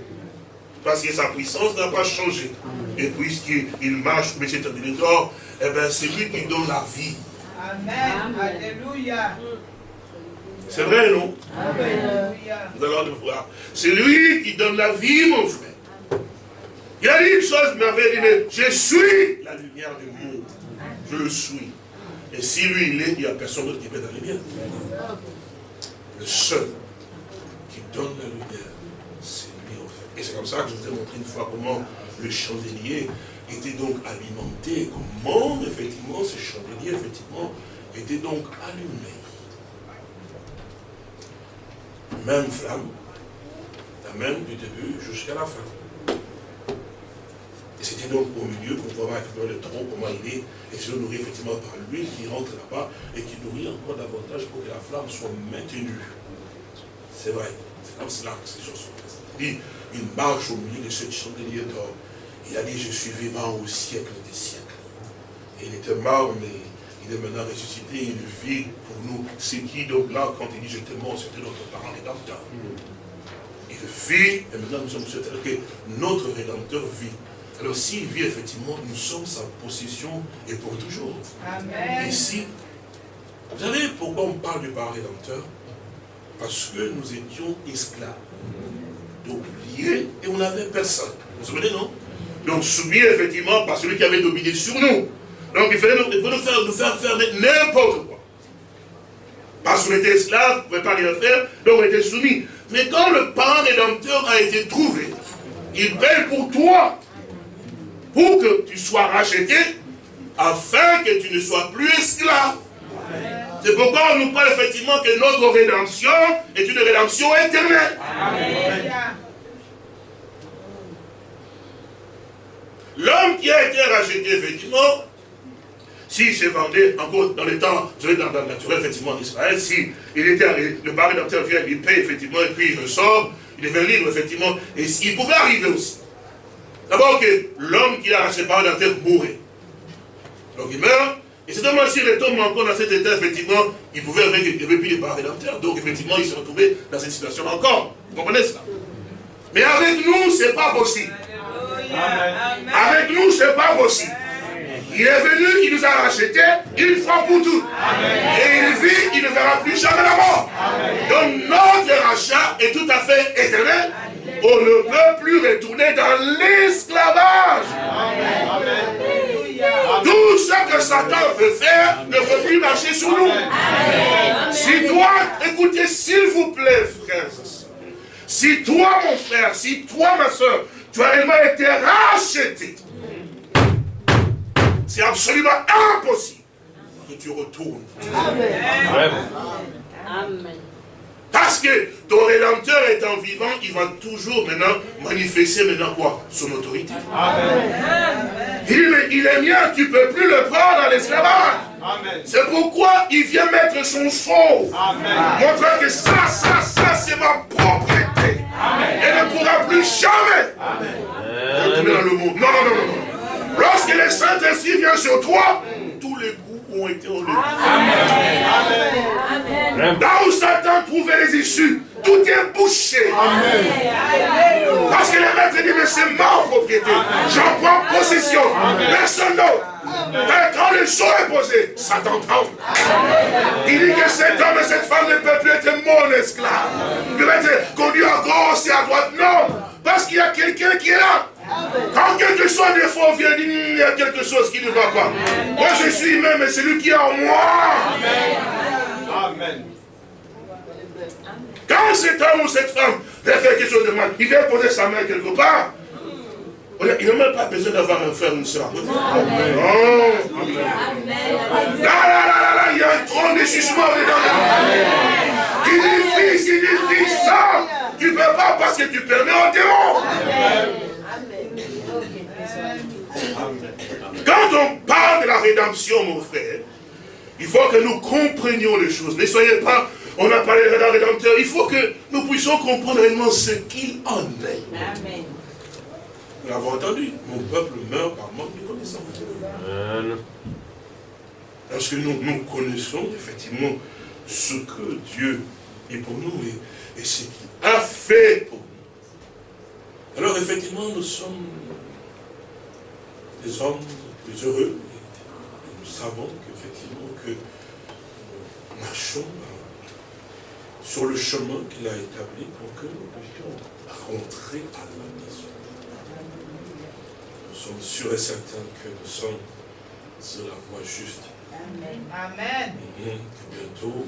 parce que sa puissance n'a pas changé. Et puisqu'il marche, mais c'est un eh bien c'est lui qui donne la vie. Amen. Alléluia. C'est vrai, non? Amen. Nous allons le voir. C'est lui qui donne la vie, mon frère. Il a dit une chose, il m'avait dit, mais je suis la lumière du monde. Je le suis. Et si lui, il est, il n'y a personne d'autre qui peut être la lumière. Le seul qui donne la lumière, et c'est comme ça que je vous ai montré une fois comment le chandelier était donc alimenté, comment effectivement ce chandelier effectivement était donc allumé. Même flamme, la même du début jusqu'à la fin. Et c'était donc au milieu qu'on voit effectivement le tronc, comment il est, et se nourrit effectivement par l'huile qui rentre là-bas et qui nourrit encore davantage pour que la flamme soit maintenue. C'est vrai, c'est comme cela que ces choses sont Il il marche au milieu de cette chandelier d'or. Il a dit, je suis vivant au siècle des siècles. Et il était mort, mais il est maintenant ressuscité, il vit pour nous. C'est qui donc là, quand il dit je te mort, c'était notre parent rédempteur. Il vit, et maintenant nous sommes certains que notre rédempteur vit. Alors s'il vit effectivement, nous sommes sa possession et pour toujours. Amen. Ici, vous savez pourquoi on parle du parent rédempteur? Parce que nous étions esclaves. Donc liés et on n'avait personne. Vous vous souvenez, non? Donc soumis effectivement par celui qui avait dominé sur nous. Donc il fallait nous, faire, nous faire faire n'importe quoi. Parce qu'on était esclaves, on ne pouvait pas rien faire, donc on était soumis. Mais quand le parent rédempteur a été trouvé, il paye pour toi, pour que tu sois racheté, afin que tu ne sois plus esclave. C'est pourquoi on nous parle effectivement que notre rédemption est une rédemption éternelle. L'homme qui a été racheté, effectivement, s'il se vendait, encore dans les temps, dans le naturel, effectivement, en Israël, si il était, le pari vient, il paye, effectivement, et puis il ressort, il devient libre, effectivement, et il pouvait arriver aussi. D'abord que l'homme qui a racheté par rédempteur mourait. Donc il meurt, et c'est seulement s'il retombe encore dans cet état, effectivement, il pouvait avec, il avait plus de part rédempteur, donc effectivement, il se retrouvait dans cette situation encore. Vous comprenez cela? Mais avec nous, ce n'est pas possible. Avec nous, ce n'est pas possible. Il est venu, il nous a rachetés une fois pour toutes. Et il vit, il ne verra plus jamais la mort. Donc notre rachat est tout à fait éternel. On ne peut plus retourner dans l'esclavage. Tout ce que Satan veut faire ne peut plus marcher sur nous. Si toi, écoutez s'il vous plaît, frères si toi, mon frère, si toi, ma soeur, tu as réellement été racheté, c'est absolument impossible que tu retournes. Amen. Amen. Parce que ton Rédempteur étant vivant, il va toujours maintenant manifester maintenant quoi? Son autorité. Amen. Il, est, il est mien, tu ne peux plus le prendre à l'esclavage. C'est pourquoi il vient mettre son sceau. Montrant que ça, ça, ça, c'est ma propriété. Amen. Et ne pourra plus jamais retourner dans le monde. Non, non, non, non. Lorsque le Saint-Esprit vient sur toi, ont été enlevés. Amen. Là où Satan trouvait les issues, tout est bouché. Parce que le maître dit, mais c'est ma propriété. J'en prends possession. Personne d'autre. Quand le jour est posé, Satan tremble. Il dit que cet homme et cette femme ne peuvent plus être mon esclave. Il va être conduit à gauche et à droite. Non. Parce qu'il y a quelqu'un qui est là. Quand quelque chose de faux vient, il y a quelque chose qui ne va pas. Moi je suis même, mais celui qui est en moi. Amen. Quand cet homme ou cette femme veut faire quelque chose de mal, il vient poser sa main quelque part. Il n'a même pas besoin d'avoir un frère ou une soeur. Non. Là, là, là, là, là, il y a un trône de jugement dedans. Il dit fils, il dit fils, ça, tu ne peux pas parce que tu permets au démon. Quand on parle de la rédemption, mon frère, il faut que nous comprenions les choses. Ne soyez pas, on a parlé de la rédempteur, il faut que nous puissions comprendre réellement ce qu'il en est. Amen. Nous l'avons entendu, mon peuple meurt par manque de connaissance. Parce que nous, nous connaissons effectivement ce que Dieu est pour nous et, et ce qu'il a fait pour nous. Alors effectivement, nous sommes des hommes plus heureux. Et nous savons qu'effectivement que nous marchons sur le chemin qu'il a établi pour que nous puissions rentrer à la maison. Nous sommes sûrs et certains que nous sommes sur la voie juste. Amen. Amen. Et bientôt,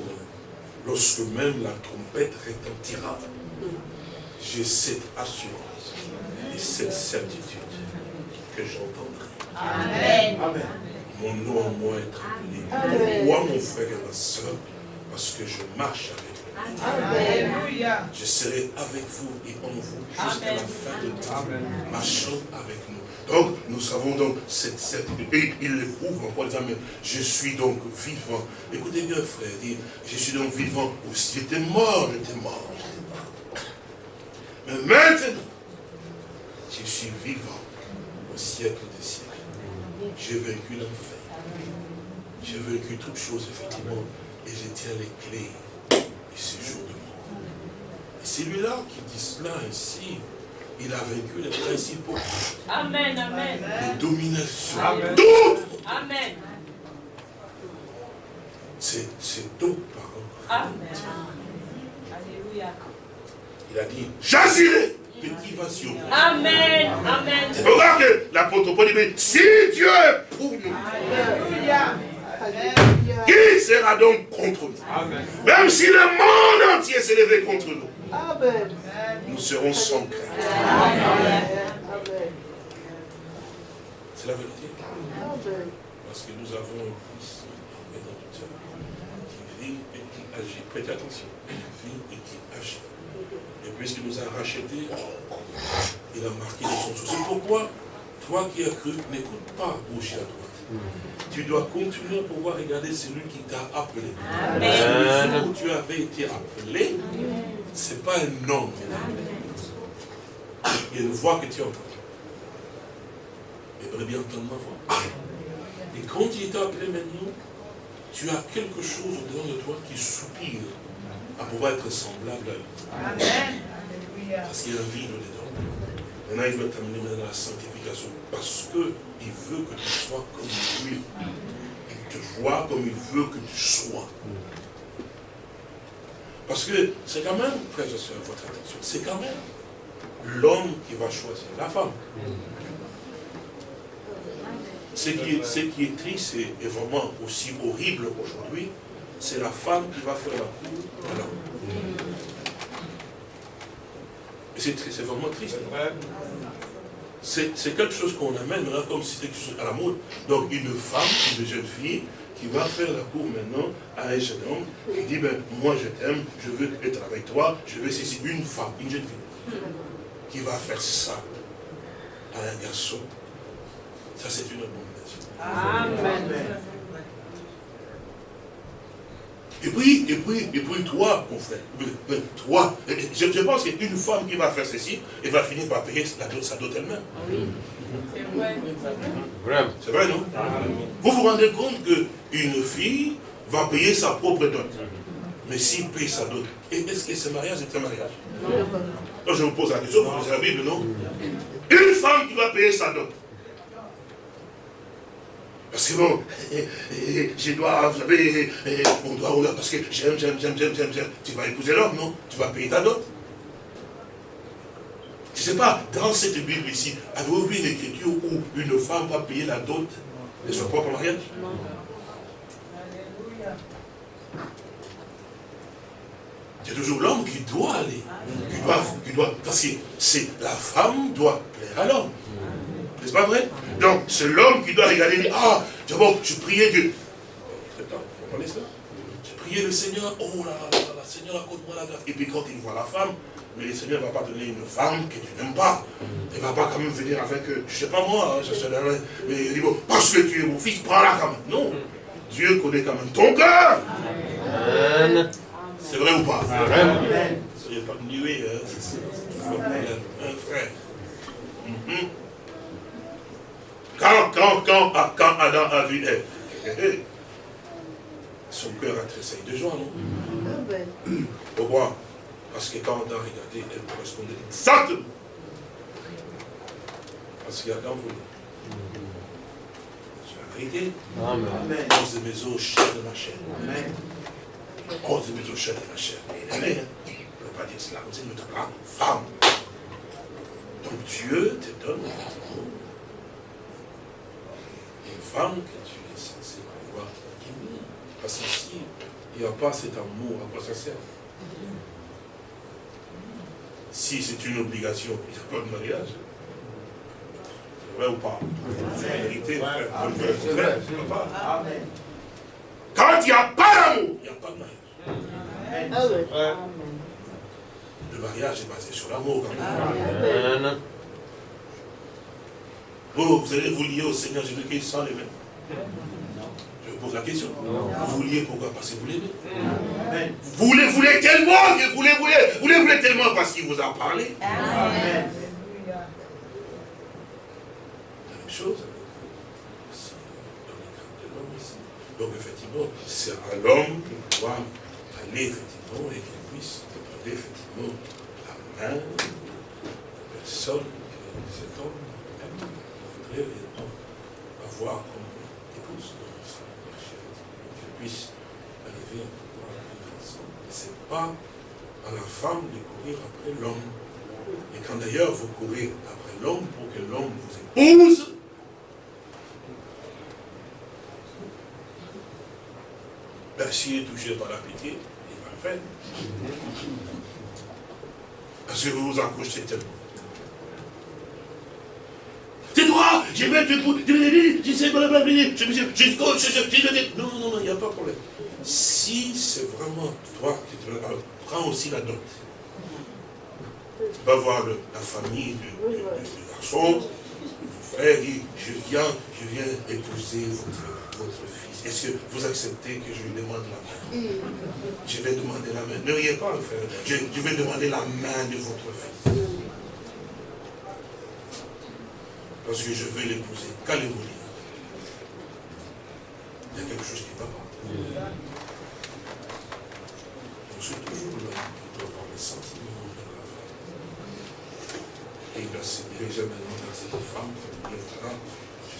lorsque même la trompette retentira, j'ai cette assurance et cette certitude que j'entendrai. Amen. Mon nom en moi est tremblé. Moi, mon frère et ma soeur, Parce que je marche avec vous. Alléluia. Je serai avec vous et en vous jusqu'à la fin de temps. Marchons avec nous. Donc, nous savons donc cette certitude. Et il le prouve encore disant, mais je suis donc vivant. Écoutez bien, frère, dit, je suis donc vivant. Aussi, j'étais mort, j'étais mort, j'étais mort. Mais maintenant, je suis vivant au siècle des siècles. J'ai vaincu l'enfer. J'ai vaincu toutes choses, effectivement. Et je tiens les clés du séjour de mort. Et celui-là qui dit cela ici, il a vaincu les principaux. Amen, amen. Les dominations. Amen. Toutes. Amen. C'est c'est d'autres paroles. Amen. Alléluia. Il a dit, j'agirai, qui va sur moi Amen. Amen. C'est pour ça que l'apôtre Paul dit, mais si Dieu est pour nous, Alléluia. Qui sera donc contre nous? Même si le monde entier s'est levé contre nous, Amen. nous serons sans crainte. Amen. C'est la vérité. Amen. Parce que nous avons un Christ rédempteur qui vit et qui agit. Prêtez attention. Qui vit et qui agit. Et puisqu'il nous a rachetés, il a marqué de son souci. Pourquoi Toi qui as cru, n'écoute pas gauche et à droite. Tu dois continuer à pouvoir regarder celui qui t'a appelé. Amen. Le jour où tu avais été appelé, ce n'est pas un homme. Il y a une voix que tu entends. Aimerais bien entendre ma voix. Et quand il t'a appelé maintenant, tu as quelque chose au dedans de toi qui soupire à pouvoir être semblable à lui. Amen. Parce qu'il y a un vide dedans. Maintenant, il veut t'amener dans la sanctification. Parce qu'il veut que tu sois comme lui. Il te voit comme il veut que tu sois. Parce que c'est quand même, frères et sœurs, votre attention, c'est quand même l'homme qui va choisir la femme. Ce qui est, ce qui est triste et, vraiment aussi horrible aujourd'hui, c'est la femme qui va faire la cour de l'homme. C'est vraiment triste. C'est c'est quelque chose qu'on amène comme si c'était quelque chose à la mode. Donc une femme, une jeune fille, qui va faire la cour maintenant à un jeune homme, qui dit, ben, moi je t'aime, je veux être avec toi, je veux ceci. Une femme, une jeune fille, qui va faire ça à un garçon. Ça c'est une abomination. Amen. Et puis, et puis, et puis toi, mon frère, euh, euh, toi, euh, je, je pense qu'une femme qui va faire ceci, elle va finir par payer dot, sa dot elle-même. C'est vrai. C'est vrai, non? Vous vous rendez compte qu'une fille va payer sa propre dot. Mais s'il paye sa dot, et est-ce que ce mariage est un mariage? Donc je vous pose la question, vous lisez la Bible, non? Une femme qui va payer sa dot. Parce que bon, je dois, vous savez, on doit, on doit, parce que j'aime, j'aime, j'aime, j'aime, j'aime, j'aime. Tu vas épouser l'homme, non? Tu vas payer ta dot. Je ne sais pas, dans cette Bible ici, avez-vous vu une écriture où une femme va payer la dot de son propre mariage? Alléluia. C'est toujours l'homme qui doit aller. Qui doit, qui doit, parce que c'est la femme doit plaire à l'homme. N'est-ce pas vrai Donc, c'est l'homme qui doit regarder, et dire, ah, d'abord, je priais Dieu. Attends, vous comprenez ça Je priais le Seigneur, oh là là là là, Seigneur, accorde-moi la grâce. Et puis quand il voit la femme, mais le Seigneur ne va pas donner une femme que tu n'aimes pas. Il ne va pas quand même venir avec, euh, je ne sais pas moi, hein, je sais mais il dit, bon, parce que tu es mon fils, prends-la quand même. Non, Dieu connaît quand même ton cœur. C'est vrai ou pas Soyez pas nué, hein. un frère. Quand, quand, quand, ah, quand Adam a vu Ève, son cœur a tressailli de joie, non? Amen. Pourquoi Parce que quand Adam a regardé, elle correspondait exactement à ce qu'Adam voulait. C'est la vérité. Onze de mes os, chair de ma chair. Onze de mes os, chair de ma chair. Et elle est, hein. On ne peut pas dire cela comme ça, donnera femme. Donc Dieu te donne effectivement une femme que tu es censé pouvoir aimer. Parce qu'ici, il n'y a pas cet amour, à quoi ça sert Si c'est une obligation, il n'y a pas de mariage. C'est vrai ou pas? C'est la vérité, frère. C'est vrai, c'est vrai, c'est pas. Quand il n'y a pas d'amour, il n'y a pas de mariage. Amen. Le mariage est basé sur l'amour quand même. Amen. Vous, allez vous lier au Seigneur Jésus-Christ sans l'aimer Je vous pose la question. Vous vous liez pourquoi? Parce que vous l'aimez. Vous voulez, voulez tellement, que vous voulez, voulez, vous voulez, voulez tellement parce qu'il vous a parlé. Alléluia. La même chose. Donc effectivement, c'est à l'homme de pouvoir aller effectivement et qu'il puisse demander effectivement la main de la personne cet homme voudrait réellement avoir comme épouse sa marche, effectivement, qu'il puisse arriver à pouvoir vivre ensemble. Ce n'est pas à la femme de courir après l'homme. Et quand d'ailleurs vous courez après l'homme pour que l'homme vous épouse, ben, s'il est touché par la pitié, il va le faire. Parce que vous vous accrochez tellement. C'est toi, je vais te épouser, je sais, blablabla, je je- Non, non, non, il n'y a pas de problème. Si c'est vraiment toi qui te prends aussi la dot. Va voir le- la famille du garçon, du frère, dit, je viens, je viens épouser votre, votre fils. Est-ce que vous acceptez que je lui demande la main? Je vais demander la main. Ne riez pas, frère. Je, je vais demander la main de votre fils. Parce que je veux l'épouser. Qu'allez-vous Il y a quelque chose qui va pas. Je suis toujours qui doit avoir les sentiments de la femme. Et il doit se diriger maintenant vers cette femme pour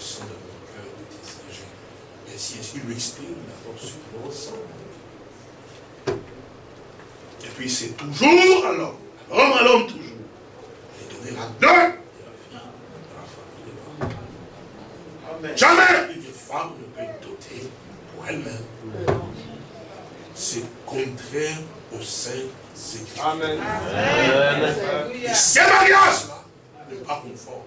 je sens dans mon cœur de désirer. Et si il lui exprime d'abord ce qu'il ressent. Et puis c'est toujours à l'homme, à l'homme à toujours. Et donner la dot de la fille, de la femme qui n'est pas. Jamais une femme ne peut doter pour elle-même. C'est contraire au sein Écritures. Amen. Et ces mariages-là n'est pas conforme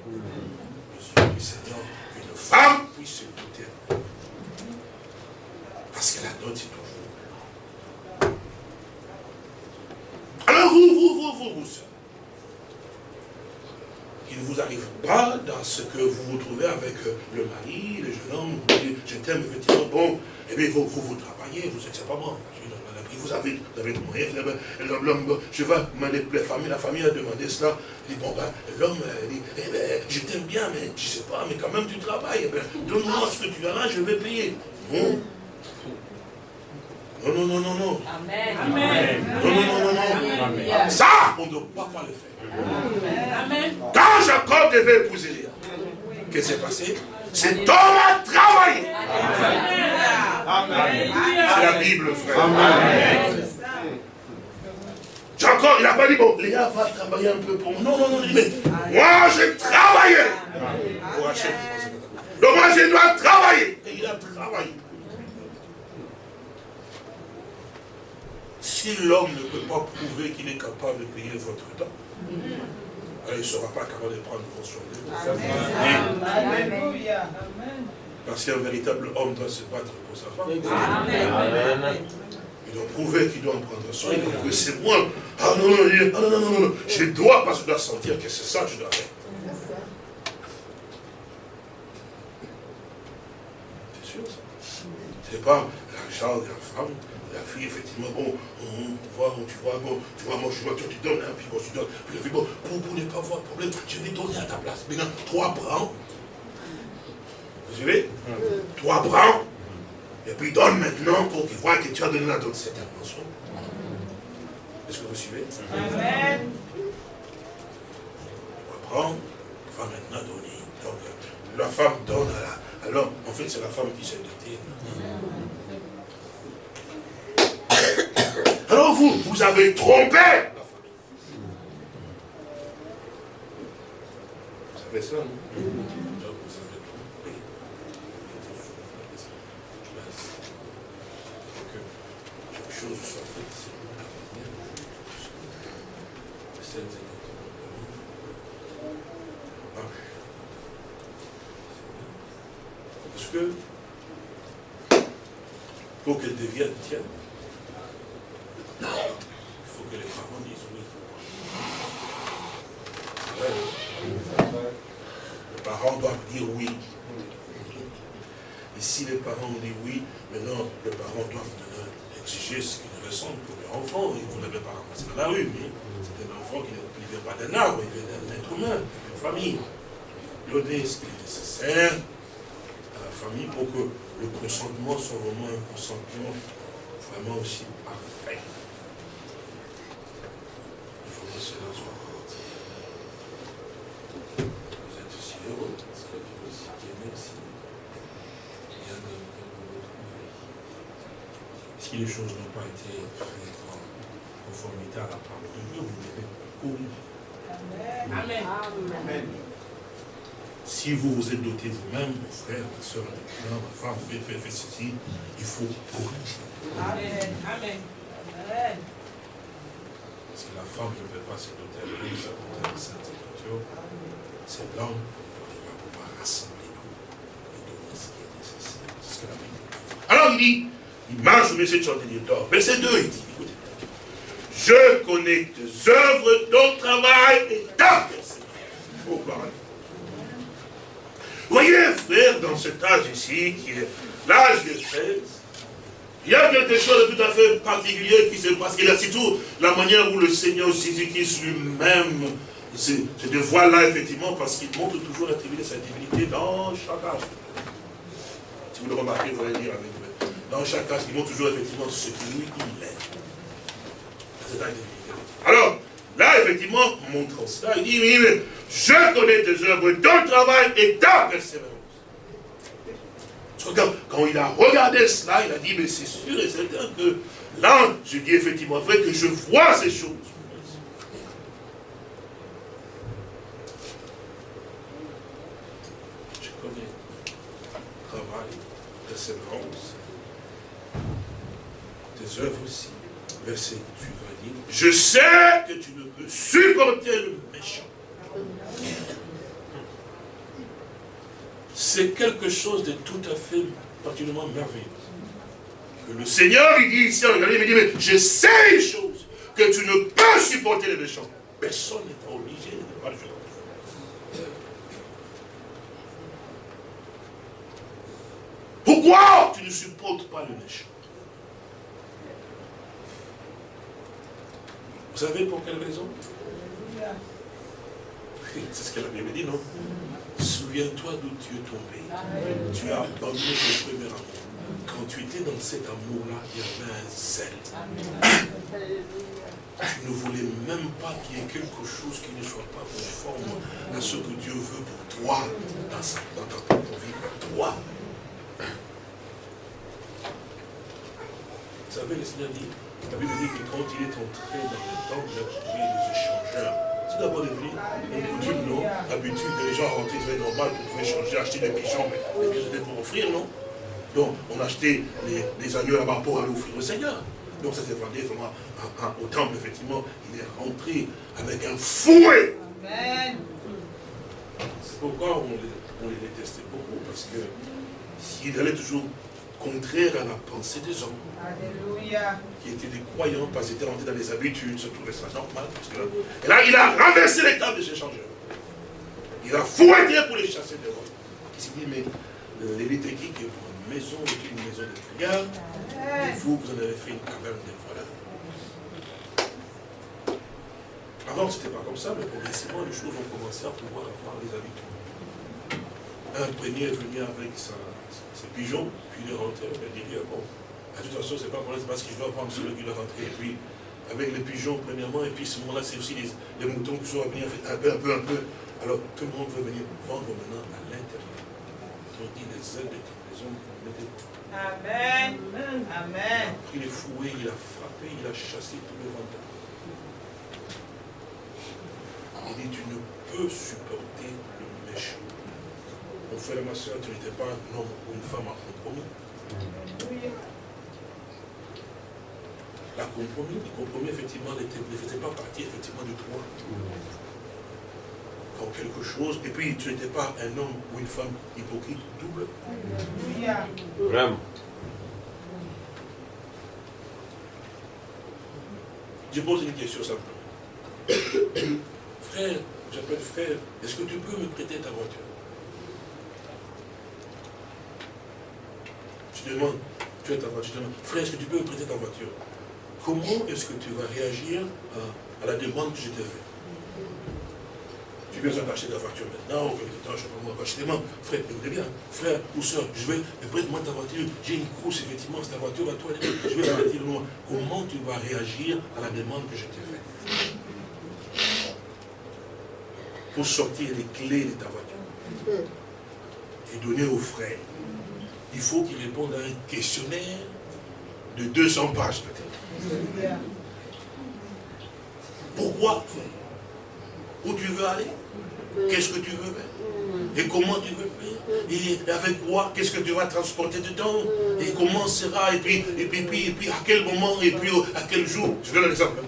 du Seigneur qu'une femme puisse se doter. Parce que la dot, c'est toujours. Alors vous, vous, vous, vous, vous, qu'il ne vous arrive pas dans ce que vous vous trouvez avec euh, le mari, le jeune homme, vous dites, je t'aime effectivement, bon, et bien vous, vous, vous travaillez, vous êtes, c'est pas moi, vous avez, vous avez avez- l'homme, je vais demander, la famille, la famille a demandé cela, il dit, bon ben, l'homme, euh, dit, eh ben, je t'aime bien, mais je sais pas, mais quand même tu travailles, eh ben, donne-moi ce que tu as là, je vais payer. Non. Non, non, non, non, non. Amen. Non, non, non, non, non. Amen. Ça, on ne doit pas le faire. Quand Jacob devait épouser Léa, qu'est-ce qui s'est passé? Cet homme a travaillé. C'est la Bible, frère. Jacob, il n'a pas dit, bon, Léa va travailler un peu pour moi. Non, non, non, mais moi, je travaillais pour acheter. Donc moi, je dois travailler. Et il a travaillé. Si l'homme ne peut pas prouver qu'il est capable de payer votre temps, alors il ne sera pas capable de prendre soin de. Alléluia. Parce qu'un véritable homme doit se battre pour sa femme. Amen. Il doit prouver qu'il doit en prendre soin. Il doit prouver c'est moi. Ah non, non, il- ah, non, non, non, non, non. Je dois, parce que je dois sentir que c'est ça que je dois faire. C'est sûr ça. C'est pas l'argent de la femme, fille, effectivement, bon, on voit, tu vois, bon, tu vois, moi je vois, toi tu donnes, hein, puis moi je donne, puis la fille, bon, pour, pour ne pas avoir de problème, je vais donner à ta place. Maintenant, trois bras. Vous suivez? Trois bras. Et puis donne maintenant pour qu'il voit que tu as donné la dot. C'est un mensonge. Est-ce que vous suivez? Amen. On va prendre, il va maintenant donner. Donc, la femme donne à la- l'homme. En fait, c'est la femme qui s'est dotée. Alors vous, vous avez trompé. Vous savez ça, non? Donc, vous avez il faut que les parents disent oui. Les parents doivent dire oui. Et si les parents ont dit oui, maintenant les parents doivent exiger ce qu'ils ressentent pour leur enfant. Ils ne l'avaient pas ramassé dans la rue, mais c'est un enfant qui ne vivait pas d'un arbre, il vivait d'un être humain, d'une famille. Donner ce qui est nécessaire à la famille pour que le consentement soit vraiment un consentement vraiment aussi Que cela soit parti. Vous êtes aussi heureux parce que. Rien de vous retrouver. Si les choses n'ont pas été faites en conformité à la parole de Dieu, vous devez courir. Amen. Amen. Si vous vous êtes doté vous-même, vos frères, vos soeurs, ma femme, faites, faites, faites ceci, il faut corriger. Amen. Amen. Amen. Parce que la femme ne peut pas se doter de contient la Sainte Écriture. C'est l'homme qui va pouvoir rassembler tout et donner ce qui est nécessaire. C'est ce que la Bible dit. Alors il dit, il marche au milieu de chandelier d'or. Verset 2, il dit, écoutez, je connais tes œuvres, ton travail et ta persévérance. Oh. Voyez, frère, dans cet âge ici, qui est l'âge de 13, il y a quelque chose de tout à fait particulier qui se passe. Et là, c'est tout la manière où le Seigneur Jésus-Christ lui-même se, dévoile là, effectivement, parce qu'il montre toujours la divinité, sa divinité dans chaque âge. Si vous le remarquez, vous allez dire avec moi. Dans chaque âge, il montre toujours effectivement ce qui lui, il est. C'est un divinité. Alors, là, effectivement, montrant cela, il dit, oui, mais je connais tes œuvres, ton travail et ta persévérance. Quand, quand il a regardé cela, il a dit, mais c'est sûr et certain que là, je dis effectivement vrai que je vois ces choses. Je connais travail, persévérance, tes œuvres aussi. Verset suivant je sais que tu ne peux supporter le méchant. C'est quelque chose de tout à fait particulièrement merveilleux. Que le Seigneur, il dit ici, regardez, il me dit, mais je sais une chose, que tu ne peux supporter les méchants. Personne n'est pas obligé de ne pas le supporter. Pourquoi tu ne supportes pas le méchant Vous savez pour quelle raison? C'est ce que la Bible dit, non? Souviens-toi d'où tu es tombé. Tu as abandonné ton premier amour. Quand tu étais dans cet amour-là, il y avait un zèle. Tu ne voulais même pas qu'il y ait quelque chose qui ne soit pas conforme à ce que Dieu veut pour toi, dans, sa, ta propre vie, pour toi. Vous savez, le Seigneur dit, la Bible dit que quand il est entré dans le temple, il trouvé des échangeurs. C'est d'abord devenu une coutume, non L'habitude que les gens rentraient, c'était normal qu'on pouvait changer, acheter des pigeons, mais les pigeons c'était pour offrir, non Donc, on achetait les, les agneaux là-bas pour aller offrir au Seigneur. Donc, ça s'est vendu vraiment à- à- au temple, effectivement. Il est rentré avec un fouet. C'est pourquoi on les, on les détestait beaucoup, parce que il allait toujours contraire à la pensée des gens Alléluia. qui étaient des croyants, parce qu'ils étaient rentrés dans les habitudes, se trouvaient ça normal. Parce que là, et là, il a renversé les tables des échangeurs. Il a fouetté pour les chasser dehors. Il s'est dit, mais euh, l'électrique est pour une maison, est une maison de prière, et vous, vous en avez fait une caverne de voleurs. Avant, ce n'était pas comme ça, mais progressivement, les choses ont commencé à pouvoir avoir les habitudes. Un premier est venu avec sa, ses pigeons, puis il est rentré, il a dit, bon, de toute façon, c'est pas pour c'est parce qu'il doit prendre celui qui est rentré. Et puis, avec les pigeons, premièrement, et puis ce moment-là, c'est aussi les, les moutons qui sont à venir, un peu, un peu, un peu. Alors, tout le monde veut venir vendre maintenant à l'intérieur. Ont dit les ailes de maison, on mettait Amen. Il Amen. a pris les fouets, il a frappé, il a chassé tous les vendeurs. Il dit, tu ne peux supporter le méchant. Mon frère et ma soeur, tu n'étais pas un homme ou une femme à compromis. La compromis, le compromis, effectivement, n'était- ne faisait pas partie, effectivement, de toi. Quand quelque chose, et puis tu n'étais pas un homme ou une femme hypocrite, double. Vraiment. Je pose une question simplement. frère, j'appelle frère, est-ce que tu peux me prêter ta voiture? Je te demande, tu as ta voiture. Frère, est-ce que tu peux me prêter ta voiture? Comment est-ce que tu vas réagir à, à la demande que je t'ai faite? Tu as besoin d'acheter ta voiture maintenant, ou quelque temps, je pas moi, achetez-moi. Frère, écoutez bien, frère ou soeur, je vais, prête-moi ta voiture, j'ai une course, effectivement, c'est ta voiture à toi, je vais la retirer loin. Comment tu vas réagir à la demande que je t'ai faite? Pour sortir les clés de ta voiture et donner au frère, il faut qu'il réponde à un questionnaire de 200 pages peut-être. Pourquoi, Où tu veux aller Qu'est-ce que tu veux faire? Et comment tu veux faire? Et avec quoi? Qu'est-ce que tu vas transporter dedans? Et comment sera? Et puis, et puis, et puis, à quel moment? Et puis à quel jour? Je donne un exemple.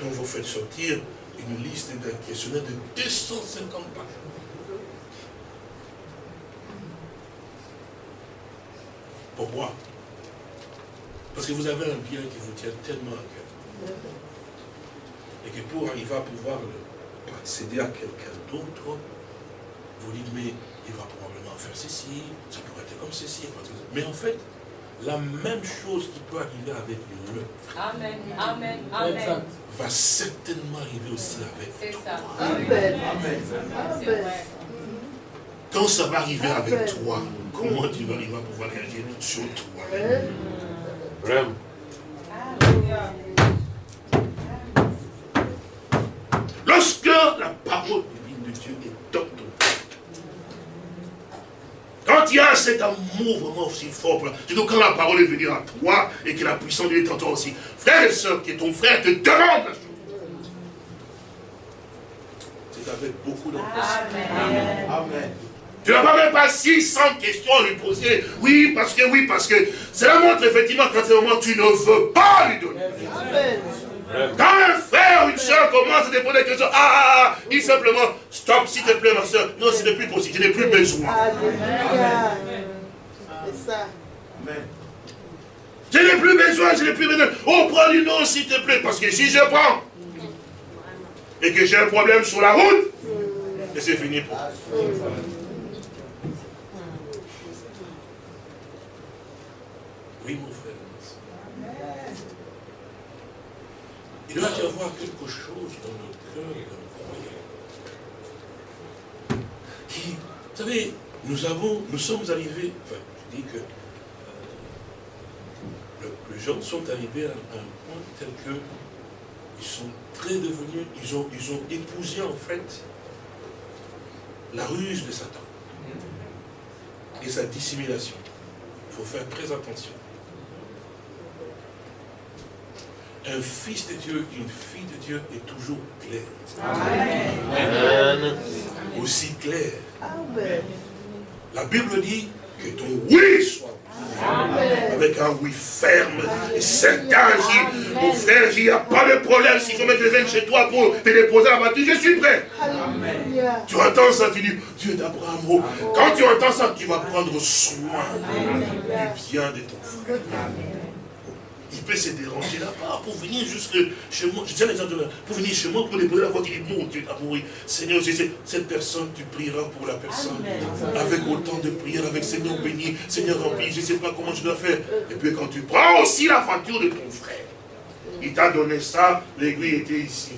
Donc vous faites sortir une liste d'un questionnaire de 250 pages. Pourquoi Parce que vous avez un bien qui vous tient tellement à cœur. Et que pour arriver à pouvoir le accéder à quelqu'un d'autre, vous dites, mais il va probablement faire ceci, ça pourrait être comme ceci. Mais en fait, la même chose qui peut arriver avec le Amen, Amen, Amen. va certainement arriver aussi avec C'est ça. Amen. C'est vrai. Quand ça va arriver avec toi, comment tu vas arriver à pouvoir réagir sur toi? Vraiment. Lorsque la parole divine de Dieu est dans ton cœur, quand il y a cet amour vraiment aussi fort, surtout quand la parole est venue à toi et que la puissance de Dieu est en toi aussi, frère et soeur, qui est ton frère, te demande la chose. C'est avec beaucoup d'empressement. Amen. Tu n'as pas même pas 600 questions à lui poser. Oui, parce que, oui, parce que. Cela montre effectivement qu'à ce moment, tu ne veux pas lui donner. Amen. Quand un frère ou une soeur commence à te poser des questions, ah, ah, ah, dis simplement, stop, s'il te plaît, ma soeur. Non, ce n'est plus possible, je n'ai plus besoin. C'est ça. Je n'ai plus besoin, je n'ai plus besoin. Oh, prends du nom, s'il te plaît, parce que si je prends et que j'ai un problème sur la route, et c'est fini pour moi. Mon frère. Il doit y avoir quelque chose dans le cœur d'un croyant. Qui, vous savez, nous avons, nous sommes arrivés, enfin, je dis que euh, le- les gens sont arrivés à un point tel que ils sont très devenus, ils ont, ils ont épousé en fait la ruse de Satan et sa dissimulation. Il faut faire très attention. Un fils de Dieu, une fille de Dieu est toujours clair. Amen. Aussi clair. Amen. La Bible dit que ton oui soit Amen. avec un oui ferme et certain. Si mon frère, il n'y a pas de problème. S'il faut mettre les ailes chez toi pour te déposer à la voiture, je suis prêt. Alléluia. Tu entends ça, tu dis, Dieu d'Abraham. oh. Quand tu entends ça, tu vas prendre soin du bien de ton frère. Peut se déranger là-bas pour venir jusque chez moi. Je tiens l'exemple pour venir chez moi pour déposer la voiture. Mon Dieu d'amour, oui. Seigneur, je sais, cette personne, tu prieras pour la personne. Avec autant de prières, avec Seigneur béni, Seigneur rempli, je ne sais pas comment je dois faire. Et puis quand tu prends aussi la voiture de ton frère, il t'a donné ça, l'aiguille était ici.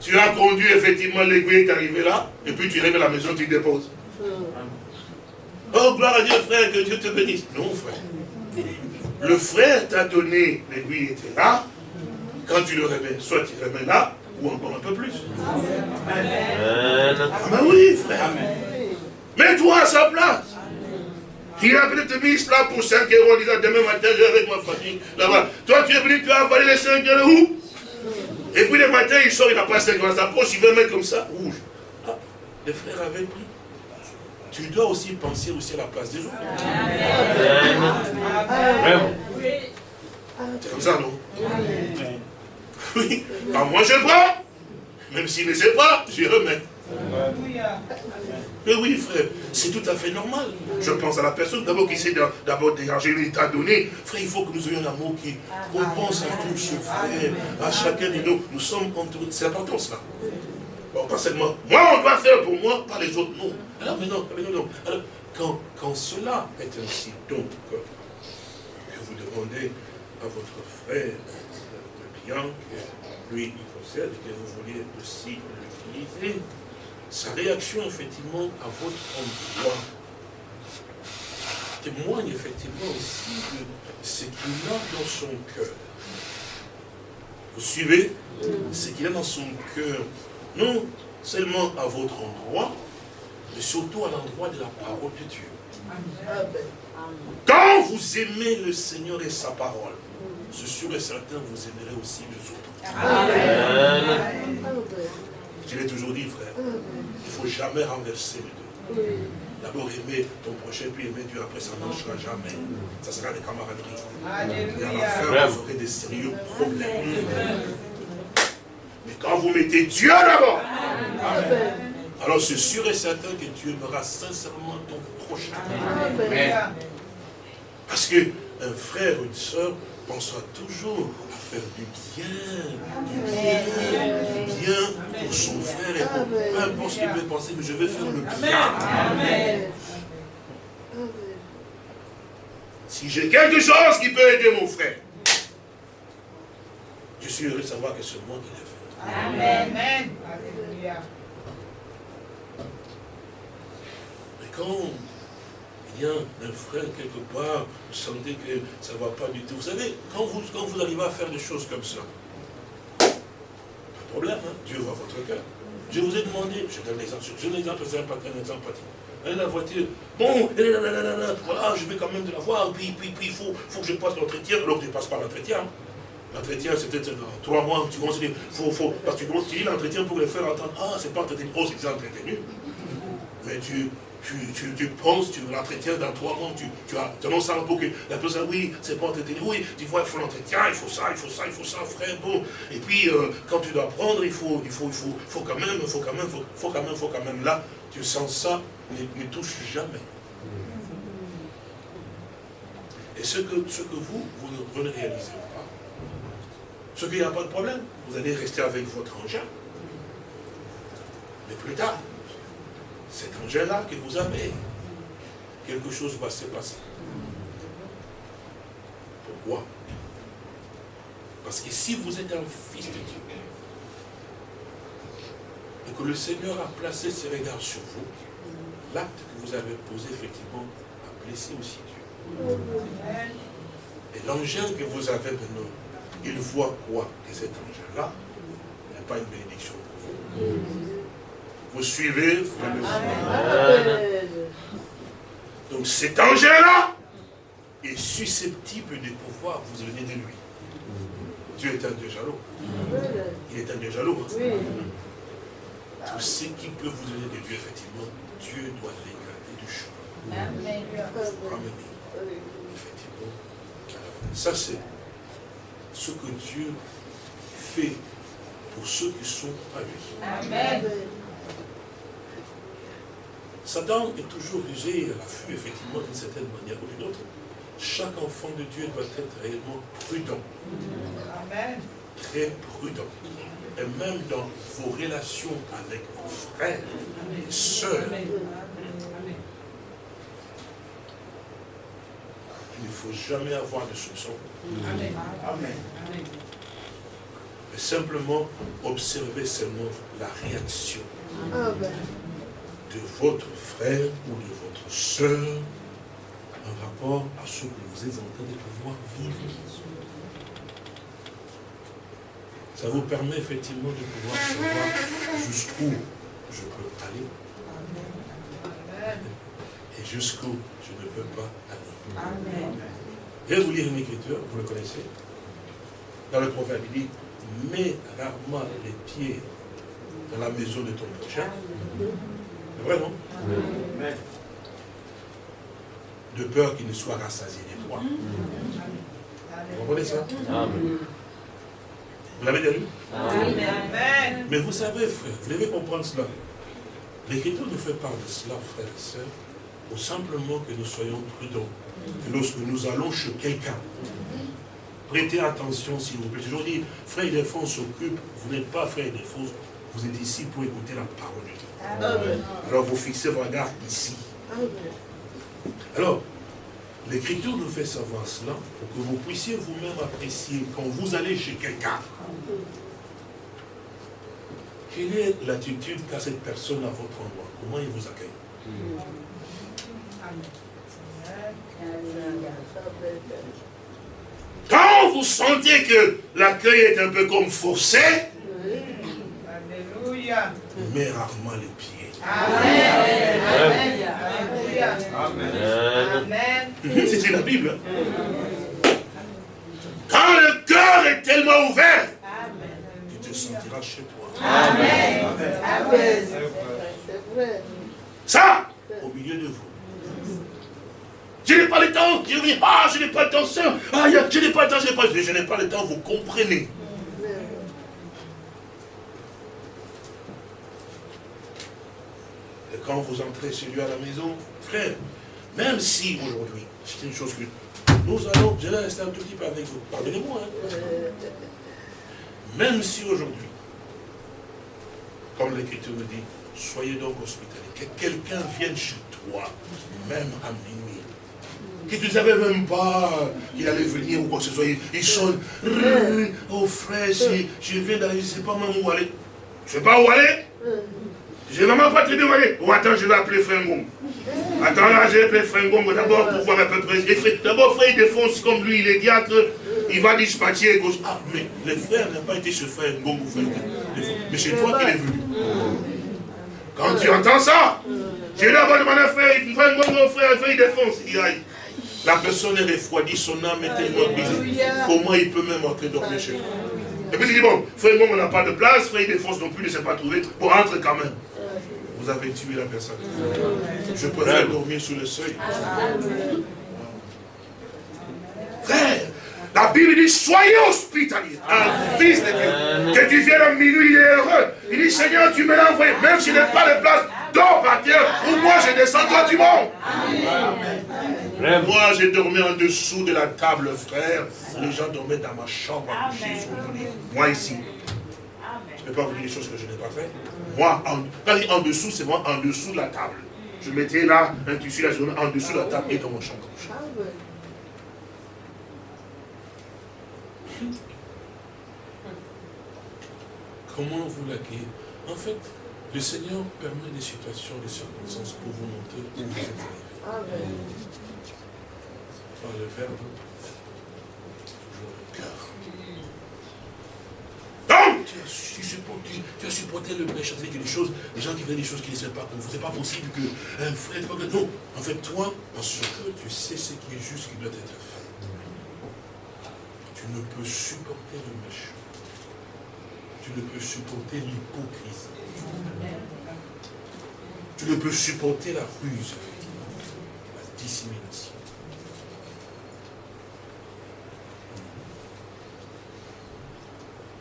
Tu as conduit, effectivement, l'aiguille est arrivée là, et puis tu arrives à la maison, tu déposes. Oh, gloire à Dieu, frère, que Dieu te bénisse. Non, frère. Le frère t'a donné, l'aiguille était là. Quand tu le remets, soit tu remets là, ou encore un peu plus. Amen. Ah ben oui, frère. Mets-toi à sa place. Il a peut-être mis là pour 5 euros en disant demain matin, je vais avec ma famille là-bas. Toi, tu es venu, tu as avalé les 5 euros où? Et puis le matin, il sort, il n'a pas 5 euros dans sa poche, il veut mettre comme ça, rouge. Ah, le frère avait pris. Tu dois aussi penser aussi à la place des autres. C'est comme ça, non? Oui. Quand moi je prends, même s'il ne sait pas, je remets. Mais oui, frère, c'est tout à fait normal. Je pense à la personne d'abord qui essaie de- d'abord déranger l'état donné. Frère, il faut que nous ayons un amour qui. qu'on pense à tous ce frère, à chacun de nous. Nous sommes entourés. C'est important cela. Bon, pas seulement. Moi, on doit faire pour moi, pas les autres, non. Alors, mais non, mais non, non. Alors, quand, quand cela est ainsi, donc, demandez à votre frère le bien que lui il possède, que vous voulez aussi l'utiliser, sa réaction effectivement à votre endroit témoigne effectivement aussi de ce qu'il a dans son cœur. Vous suivez Ce qu'il a dans son cœur, non seulement à votre endroit, mais surtout à l'endroit de la parole de Dieu. Quand vous aimez le Seigneur et sa parole, c'est sûr et certain, vous aimerez aussi les autres. Amen. Je l'ai toujours dit, frère, il ne faut jamais renverser les deux. D'abord aimer ton prochain, puis aimer Dieu, après ça ne marchera jamais. Ça sera des camaraderies. Et à la fin, vous aurez des sérieux problèmes. Mais quand vous mettez Dieu d'abord, alors c'est sûr et certain que tu aimeras sincèrement ton prochain. Parce que un frère ou une soeur pensera toujours à faire du bien, du bien, du bien pour son frère et pour peu importe ce qu'il peut penser, mais je vais faire le bien. Si j'ai quelque chose qui peut aider mon frère, je suis heureux de savoir que c'est moi qui l'ai fait. Amen. Alléluia. Mais quand il y a un frère quelque part, vous sentez que ça ne va pas du tout. Vous savez, quand vous, quand vous arrivez à faire des choses comme ça, pas de problème, hein, Dieu voit votre cœur. Je vous ai demandé, je donne l'exemple, je donne l'exemple, c'est un pas un exemple la voiture, bon, voilà, je vais quand même de la voir, puis, puis, puis il faut, faut que je passe l'entretien, alors tu ne passes pas l'entretien. L'entretien, c'était dans trois mois, tu commences dire, faut, faut, parce que tu dis l'entretien pour le faire entendre, ah, c'est pas entretenu, oh, c'est déjà entretenu. Mais tu, tu, tu, tu penses, tu l'entretiens dans trois mois, tu, tu as tendance à pour que la personne, oui, c'est pas entretenu, oui, tu vois, il faut l'entretien, il faut ça, il faut ça, il faut ça, frère, bon. Et puis, euh, quand tu dois prendre, il faut, il faut, il faut, faut quand même, il faut quand même, faut, faut quand même, faut quand même, là, tu sens ça, ne, touche jamais. Et ce que, ce que vous, vous ne réalisez pas, ce qu'il n'y a pas de problème, vous allez rester avec votre engin. Mais plus tard, cet engin-là que vous avez, quelque chose va se passer. Pourquoi? Parce que si vous êtes un fils de Dieu, et que le Seigneur a placé ses regards sur vous, l'acte que vous avez posé, effectivement, a blessé aussi Dieu. Et l'engin que vous avez maintenant, il voit quoi Que cet engin-là n'est pas une bénédiction pour vous. Vous suivez Donc cet engin-là est susceptible de pouvoir vous donner de lui. Dieu est un Dieu jaloux. Il est un Dieu jaloux. hein. Tout ce qui peut vous donner de Dieu, effectivement, Dieu doit l'écarter du chemin. Amen. Effectivement. Ça, c'est ce que Dieu fait pour ceux qui sont à lui. Amen. Satan est toujours rusé à l'affût, effectivement, d'une certaine manière ou d'une autre. Chaque enfant de Dieu doit être réellement prudent, Amen. très prudent. Et même dans vos relations avec vos frères et sœurs, il ne faut jamais avoir de soupçons, Amen. mais simplement observer seulement la réaction de votre frère ou de votre sœur en rapport à ce que vous êtes en train de pouvoir vivre. Ça vous permet effectivement de pouvoir savoir jusqu'où je peux aller et jusqu'où je ne peux pas aller. Amen. Je vais vous lire une écriture, vous le connaissez. Dans le proverbe, il dit, mets rarement les pieds dans la maison de ton prochain. C'est vrai, non De peur qu'il ne soit rassasié de toi. Vous comprenez ça? Amen. Vous l'avez déjà lu Amen. Mais vous savez, frère, vous devez comprendre cela. L'Écriture nous fait part de cela, frères et sœurs, pour simplement que nous soyons prudents. Que lorsque nous allons chez quelqu'un, prêtez attention s'il vous plaît. Je vous dis, frère Ildefonse s'occupe, vous n'êtes pas frère Ildefonse, vous êtes ici pour écouter la parole de Dieu. Alors vous fixez vos regards ici. Alors, L'Écriture nous fait savoir cela pour que vous puissiez vous-même apprécier quand vous allez chez quelqu'un. Quelle est l'attitude qu'a cette personne à votre endroit? Comment il vous accueille? Quand vous sentez que l'accueil est un peu comme forcé, Alléluia. mais rarement les pieds. Amen. Amen. Amen. C'est la Bible. Quand le cœur est tellement ouvert, tu te sentiras chez toi. Amen. Ça, au milieu de vous. Je n'ai pas le temps, je dis, ah, je n'ai pas le temps. Ah, je n'ai pas le temps, je n'ai pas le temps. Je n'ai pas le temps, vous comprenez. Quand vous entrez chez lui à la maison, frère, même si aujourd'hui, c'est une chose que nous allons, je vais rester un tout petit peu avec vous, pardonnez-moi, hein, même si aujourd'hui, comme l'Écriture nous dit, soyez donc hospitaliers, que quelqu'un vienne chez toi, même à minuit, que tu ne savais même pas qu'il allait venir ou quoi que ce soit, il, sonne, oh frère, si je viens d'aller, je ne sais pas même où aller. Je ne sais pas où aller? Je n'ai vraiment pas très bien où aller. Oh, attends, je vais appeler Frère Ngom. Attends, là, je vais appeler Frère Ngom d'abord pour voir à peu près. D'abord, frère, il défonce comme lui, il est diacre, il va dispatcher gauche. Ah, mais le frère n'a pas été chez Frère ou Frère. Mais c'est toi qui l'es venu. Quand tu entends ça, j'ai d'abord demandé à Frère, Frère mon frère, frère, il défonce. Il aïe. La personne est refroidie, son âme est tellement brisée. Comment il peut même entrer dormir chez toi Et puis il dit, bon, frère on n'a pas de place, frère, il défonce non plus, il ne s'est pas trouvé. Pour entre quand même. Vous avez tué la personne. Je préfère dormir sous le seuil. Frère, la Bible dit, soyez hospitaliers. Un fils de Dieu. Que tu viennes à minuit, il est heureux. Il dit, Seigneur, tu me l'as envoyé. Même s'il n'est pas de place, dors par terre. Ou moi, je descends, toi, tu montes. Moi, j'ai dormi en dessous de la table, frère. Les gens dormaient dans ma chambre, couchés sur mon lit. Moi, ici. Je ne peux pas vous dire des choses que je n'ai pas fait. Moi, en, quand je dis en dessous, c'est moi en dessous de la table. Je mettais là un tissu, là, je dormais en dessous de la table et dans mon couché. Comment vous l'accueillez En fait, le Seigneur permet des situations, des circonstances pour vous montrer où vous êtes arrivé. Par le verbe, toujours le cœur. Donc, tu as, su- supporté, le méchant, c'est des choses, les gens qui faisaient des choses qui ne savaient pas qu'on faisait pas possible qu'un frère, pas que- non. En fait, toi, parce que tu sais ce qui est juste, qui doit être fait, tu ne peux supporter le méchant. Tu ne peux supporter l'hypocrisie. Tu ne peux supporter la ruse, la dissimulation.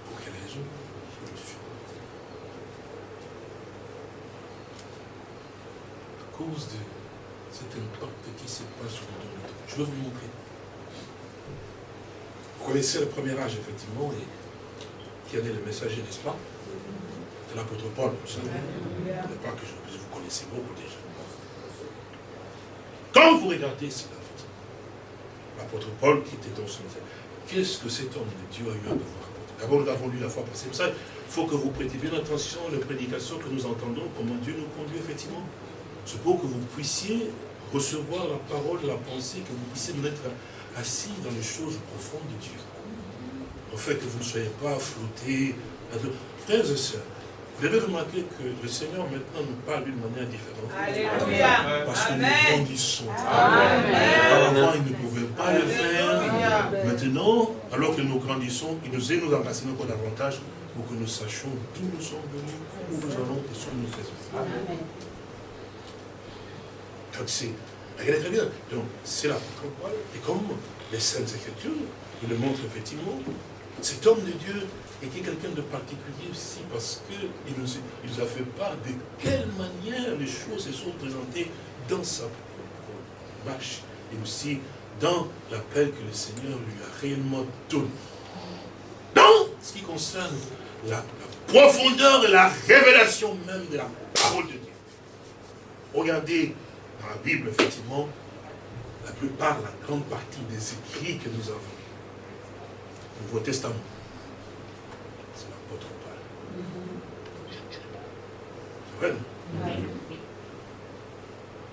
Pour quelle raison Je le supporte. À cause de cet impact qui se passe de nous. Je vais vous montrer. Vous connaissez le premier âge, effectivement, et qui en est le messager, n'est-ce pas? De l'apôtre Paul, vous savez. Pas que je, vous connaissez beaucoup déjà. Quand vous regardez cela, l'apôtre Paul qui était dans son qu'est-ce que cet homme de Dieu a eu à devoir apporter D'abord, nous l'avons lu la fois passée. Ça, il faut que vous prêtiez bien attention aux prédications que nous entendons, comment Dieu nous conduit, effectivement. C'est pour que vous puissiez recevoir la parole, la pensée, que vous puissiez nous être assis dans les choses profondes de Dieu. En fait, que vous ne soyez pas flottés. Frères et sœurs, vous avez remarqué que le Seigneur maintenant nous parle d'une manière différente. Alléluia. Parce que nous Amen. grandissons. Auparavant, il ne pouvait pas le faire. Maintenant, alors que nous grandissons, il nous est nous enracinés encore davantage pour que nous sachions d'où nous sommes venus, où nous allons et ce que nous faisons. Donc c'est, regardez très bien, donc c'est Paul, et comme les Saintes Écritures nous le montrent effectivement, cet homme de Dieu était quelqu'un de particulier aussi parce qu'il nous, il a fait part de quelle manière les choses se sont présentées dans sa propre marche et aussi dans l'appel que le Seigneur lui a réellement donné. Dans ce qui concerne la, la profondeur et la révélation même de la parole de Dieu. Regardez dans la Bible, effectivement, la plupart, la grande partie des écrits que nous avons, le Nouveau Testament, c'est l'apôtre Paul. C'est vrai,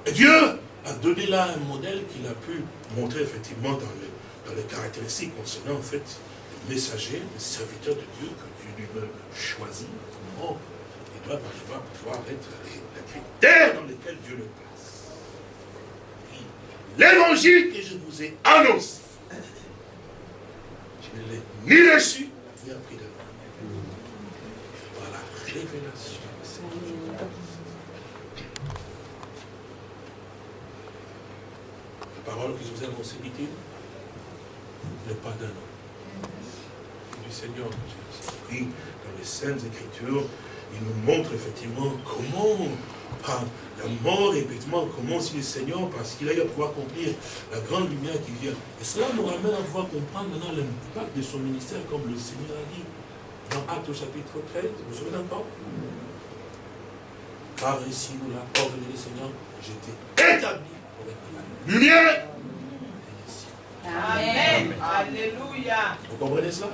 Et Dieu a donné là un modèle qu'il a pu montrer effectivement dans les, dans les caractéristiques concernant en fait les messagers, les serviteurs de Dieu que Dieu lui-même choisit. Comment ils doivent pouvoir être les, les critères dans lesquels Dieu le place. L'évangile que je vous ai annoncé, je ne l'ai ni reçu, ni appris de moi. Par la révélation. La parole que je vous ai annoncée, dit-il, n'est pas d'un homme. Du Seigneur j'ai pris dans les Saintes Écritures, il nous montre effectivement comment, par la mort, effectivement, comment si le Seigneur, parce qu'il a eu à pouvoir accomplir la grande lumière qui vient. Et cela nous ramène à pouvoir comprendre maintenant l'impact de son ministère, comme le Seigneur a dit dans Actes au chapitre 13. Vous vous souvenez encore? Car ici nous l'a ordonné le Seigneur, j'étais établi pour être la lumière. Amen. Alléluia. Vous comprenez cela?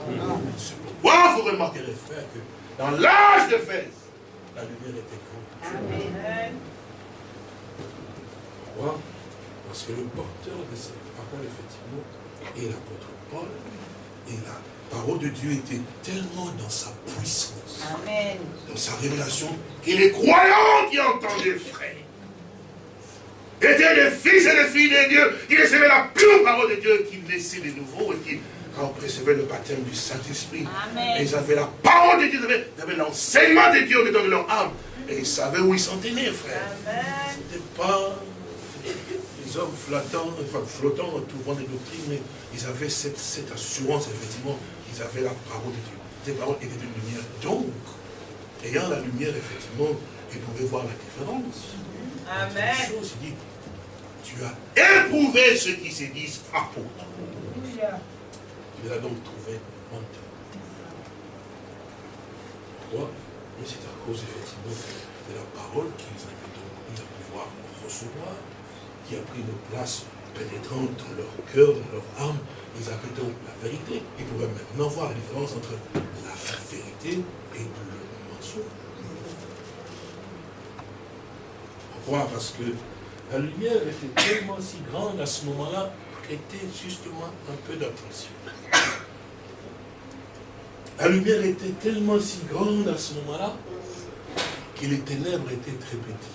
C'est pourquoi vous remarquerez, frère, que dans l'âge de Fès, la lumière était grande. Amen. Pourquoi? Parce que le porteur de cette parole, effectivement, est l'apôtre Paul. Et la parole de Dieu était tellement dans sa puissance, Amen. dans sa révélation, que les croyants qui entendaient, frère, étaient les fils et les filles de Dieu, qui recevaient la pure parole de Dieu, qui naissaient de nouveau et qui recevaient le baptême du Saint-Esprit. Et ils avaient la parole de Dieu, ils avaient, l'enseignement de Dieu dans leur âme. Et ils savaient où ils s'en tenaient, frère. Ce n'était pas les hommes flottants, enfin flottants, trouvant des doctrines, mais ils avaient cette, cette assurance, effectivement, ils avaient la parole de Dieu. Cette parole était une lumière. Donc, ayant la lumière, effectivement, ils pouvaient voir la différence. Amen. choses, il dit, tu as éprouvé ceux qui se disent apôtres. Il a donc trouvé menteur. Pourquoi Mais c'est à cause, effectivement, de la parole qu'ils avaient donc mis à pouvoir recevoir, qui a pris une place pénétrante dans leur cœur, dans leur âme. Ils avaient donc la vérité. Ils pouvaient maintenant voir la différence entre la vérité et le mensonge. Pourquoi? Parce que la lumière était tellement si grande à ce moment-là, était justement un peu d'attention. La lumière était tellement si grande à ce moment-là que les ténèbres étaient très petites.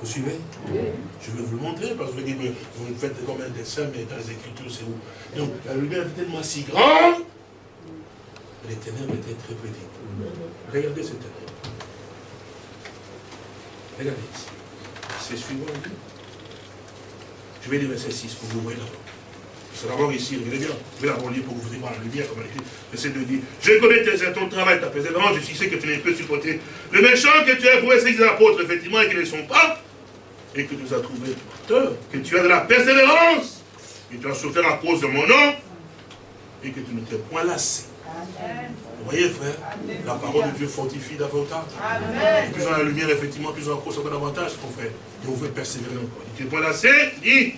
Vous suivez? Je vais vous le montrer parce que vous dites, vous faites comme un dessin, mais dans les Écritures, c'est où? Donc la lumière était tellement si grande les ténèbres étaient très petites. Regardez ces ténèbres. Regardez ici. C'est suivant. Je vais lire verset 6 pour vous voyez d'abord. C'est d'abord ici, regardez bien. Je vais d'abord lire pour que vous voir la lumière comme elle était. Verset 2 dit Je connais tes, ton travail, ta persévérance, je sais que tu ne peux supporter le méchant que tu as pour essayer des apôtres, effectivement, et qu'ils ne sont pas, et que tu nous as trouvé porteur, que tu as de la persévérance, que tu as souffert à cause de mon nom, et que tu ne t'es point lassé. Vous voyez, frère, la parole de Dieu fortifie davantage. Amen. Plus on a la lumière, effectivement, plus on accroche encore davantage, mon frère. Et on veut persévérer encore. Tu es point lassé, dis.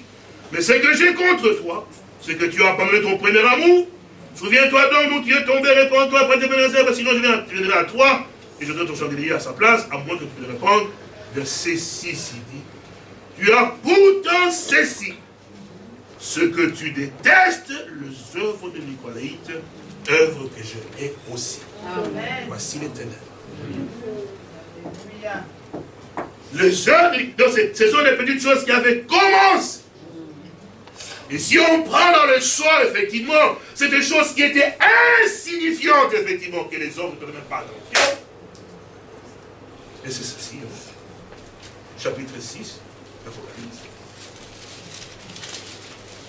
Mais ce que j'ai contre toi, c'est que tu as abandonné ton premier amour. Souviens-toi donc d'où tu es tombé, réponds-toi après tes bénédictions, sinon je viendrai à toi et je donne ton chandelier à sa place, à moins que tu me répondes. Verset 6, il dit, tu as pourtant ceci, ce que tu détestes, les œuvres de Nicolaïte, œuvres que je hais aussi. Amen. Voici les ténèbres. Alléluia. Les œuvres, donc ce sont les petites choses qui avaient commencé. Et si on prend dans le soir, effectivement, c'est des choses qui étaient insignifiantes, effectivement, que les hommes ne même pas attention. Et c'est ceci, hein. chapitre 6, l'Apocalypse.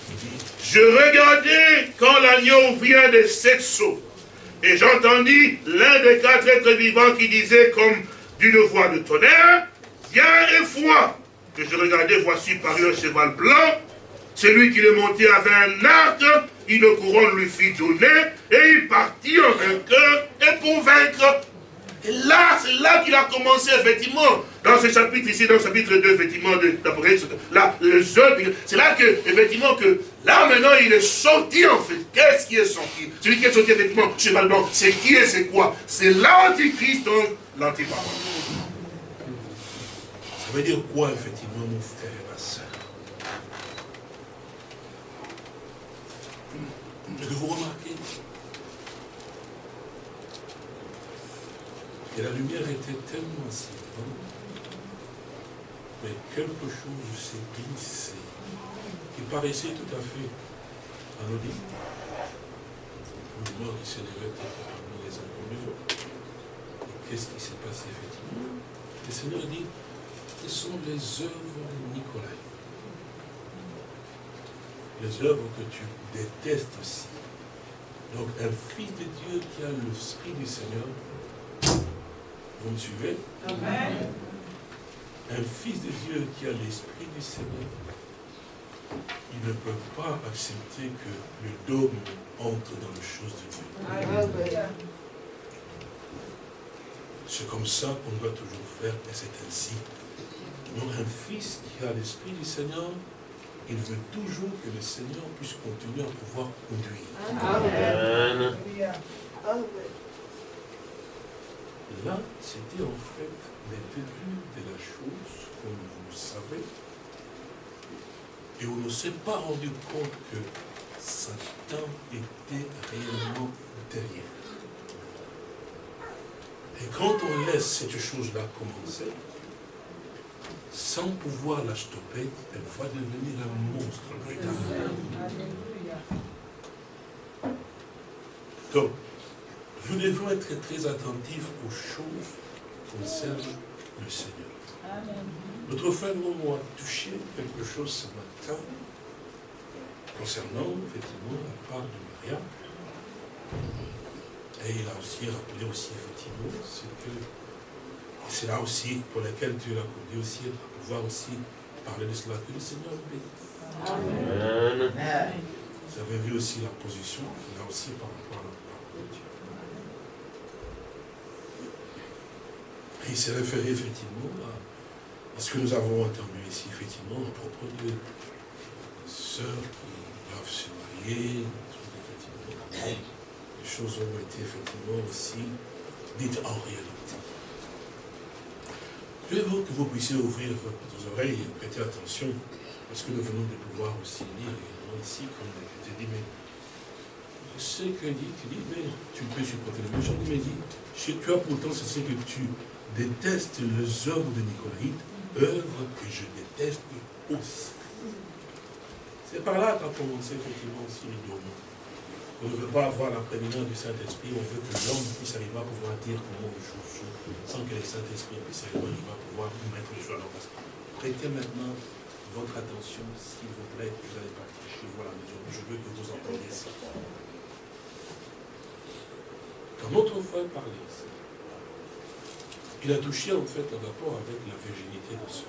Il dit, Je regardais quand l'agneau vient des sept sceaux, et j'entendis l'un des quatre êtres vivants qui disait comme d'une voix de tonnerre, Viens et vois. Que je regardais, voici paru un cheval blanc. Celui qui le montait avait un arc, une couronne lui fit donner, et il partit en vainqueur et pour vaincre. Et là, c'est là qu'il a commencé, effectivement, dans ce chapitre ici, dans le chapitre 2, effectivement, d'Apocalypse, là, le c'est là que, effectivement, que, là, maintenant, il est sorti, en fait. Qu'est-ce qui est sorti? Celui qui est sorti, effectivement, cheval blanc, c'est qui et c'est quoi? C'est l'antichrist, donc, l'antiparole. Ça veut dire quoi, effectivement, mon frère et ma soeur Que vous remarquez Et la lumière était tellement si mais quelque chose s'est glissé, qui paraissait tout à fait anodine. Une mort qui s'élevait parmi les autres. Qu'est-ce qui s'est passé effectivement? Le Seigneur dit, ce sont les œuvres de Nicolas. Les œuvres que tu détestes aussi. Donc un fils de Dieu qui a l'Esprit du Seigneur vous me suivez? Amen. Un fils de Dieu qui a l'esprit du Seigneur, il ne peut pas accepter que le dogme entre dans les choses de Dieu. C'est comme ça qu'on doit toujours faire, et c'est ainsi. Donc un fils qui a l'esprit du Seigneur, il veut toujours que le Seigneur puisse continuer à pouvoir conduire. Amen. Là, c'était en fait les débuts de la chose, comme vous le savez. Et on ne s'est pas rendu compte que Satan était réellement derrière. Et quand on laisse cette chose-là commencer, sans pouvoir la stopper, elle va devenir un monstre. Donc, nous devons être très attentifs aux choses qui concernent le Seigneur. Notre frère a touché quelque chose ce matin concernant effectivement la part de Maria. Et il a aussi rappelé aussi effectivement ce que c'est là aussi pour lequel Dieu l'a conduit aussi à pouvoir aussi parler de cela que le Seigneur bénit. Amen. Vous avez vu aussi la position qu'il a aussi par rapport à la il s'est référé effectivement à, ce que nous avons entendu ici, effectivement, à propos de sœurs qui doivent se marier, les choses ont été effectivement aussi dites en réalité. Je veux que vous puissiez ouvrir vos oreilles et prêter attention, parce que nous venons de pouvoir aussi lire également ici, comme je dit, mais je sais que dit, tu dis, mais tu peux supporter le méchant, mais dit, as pourtant ce que tu déteste les œuvres de Nicolaïde, œuvres que je déteste aussi. C'est par là qu'a commencé effectivement aussi les On ne veut pas avoir la prédominance du Saint-Esprit, on veut que l'homme puisse arriver à pouvoir dire comment choses sont, sans que le Saint-Esprit puisse arriver à pouvoir mettre les choses leur place. Prêtez maintenant votre attention, s'il vous plaît, vous allez partir chez vous à la maison. Je veux que vous entendiez ça. Quand notre frère parlait ici, il a touché en fait un rapport avec la virginité de soi.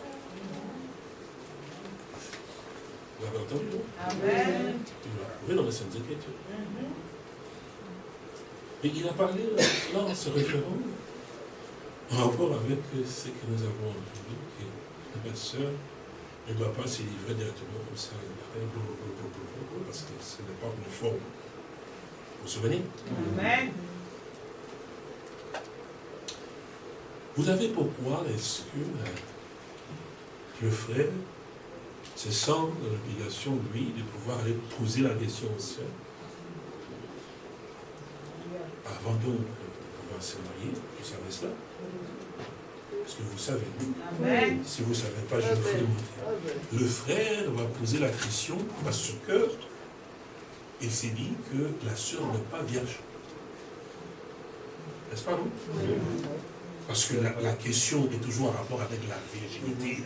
Vous avez entendu, non Amen. Il l'a trouvé dans les Saintes Écritures. Et il a parlé là en se référant en rapport avec ce que nous avons entendu, que la sœur ne doit pas se livrer directement comme ça parce que ce n'est pas une forme. Vous vous souvenez? Amen. Vous savez pourquoi est-ce que euh, le frère se sent dans l'obligation, lui, de pouvoir aller poser la question au ciel. Avant donc de pouvoir se marier, vous savez cela? Parce que vous savez, si vous ne savez pas, je vous le Le frère va poser la question parce que il s'est dit que la sœur n'est pas vierge. N'est-ce pas, non? Parce que la, question est toujours en rapport avec la virginité.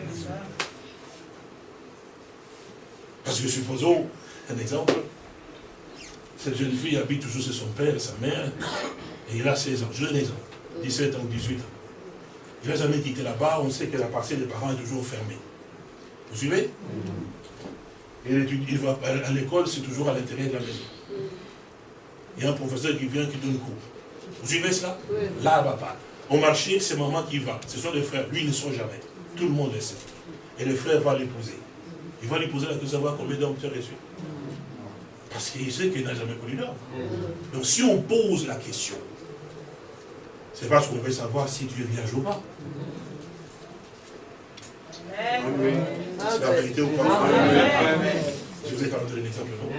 Parce que supposons, un exemple, cette jeune fille habite toujours chez son père et sa mère, et il a 16 ans, jeune exemple, 17 ans, 18 ans. Il n'a jamais quitté là-bas, on sait que la partie des parents est toujours fermée. Vous suivez? Et il va à l'école, c'est toujours à l'intérieur de la maison. Il y a un professeur qui vient qui donne cours. Vous suivez cela? Là, elle va pas. au marché, c'est maman qui va. Ce sont les frères. Lui, il ne sort jamais. Tout le monde le sait. Et le frère va l'épouser. Il va lui poser la question de savoir combien d'hommes tu as reçu. Parce qu'il sait qu'il n'a jamais connu d'homme. Donc si on pose la question, c'est parce qu'on veut savoir si tu es vierge ou pas. C'est la vérité ou pas? Je vous ai quand même donné un exemple, non?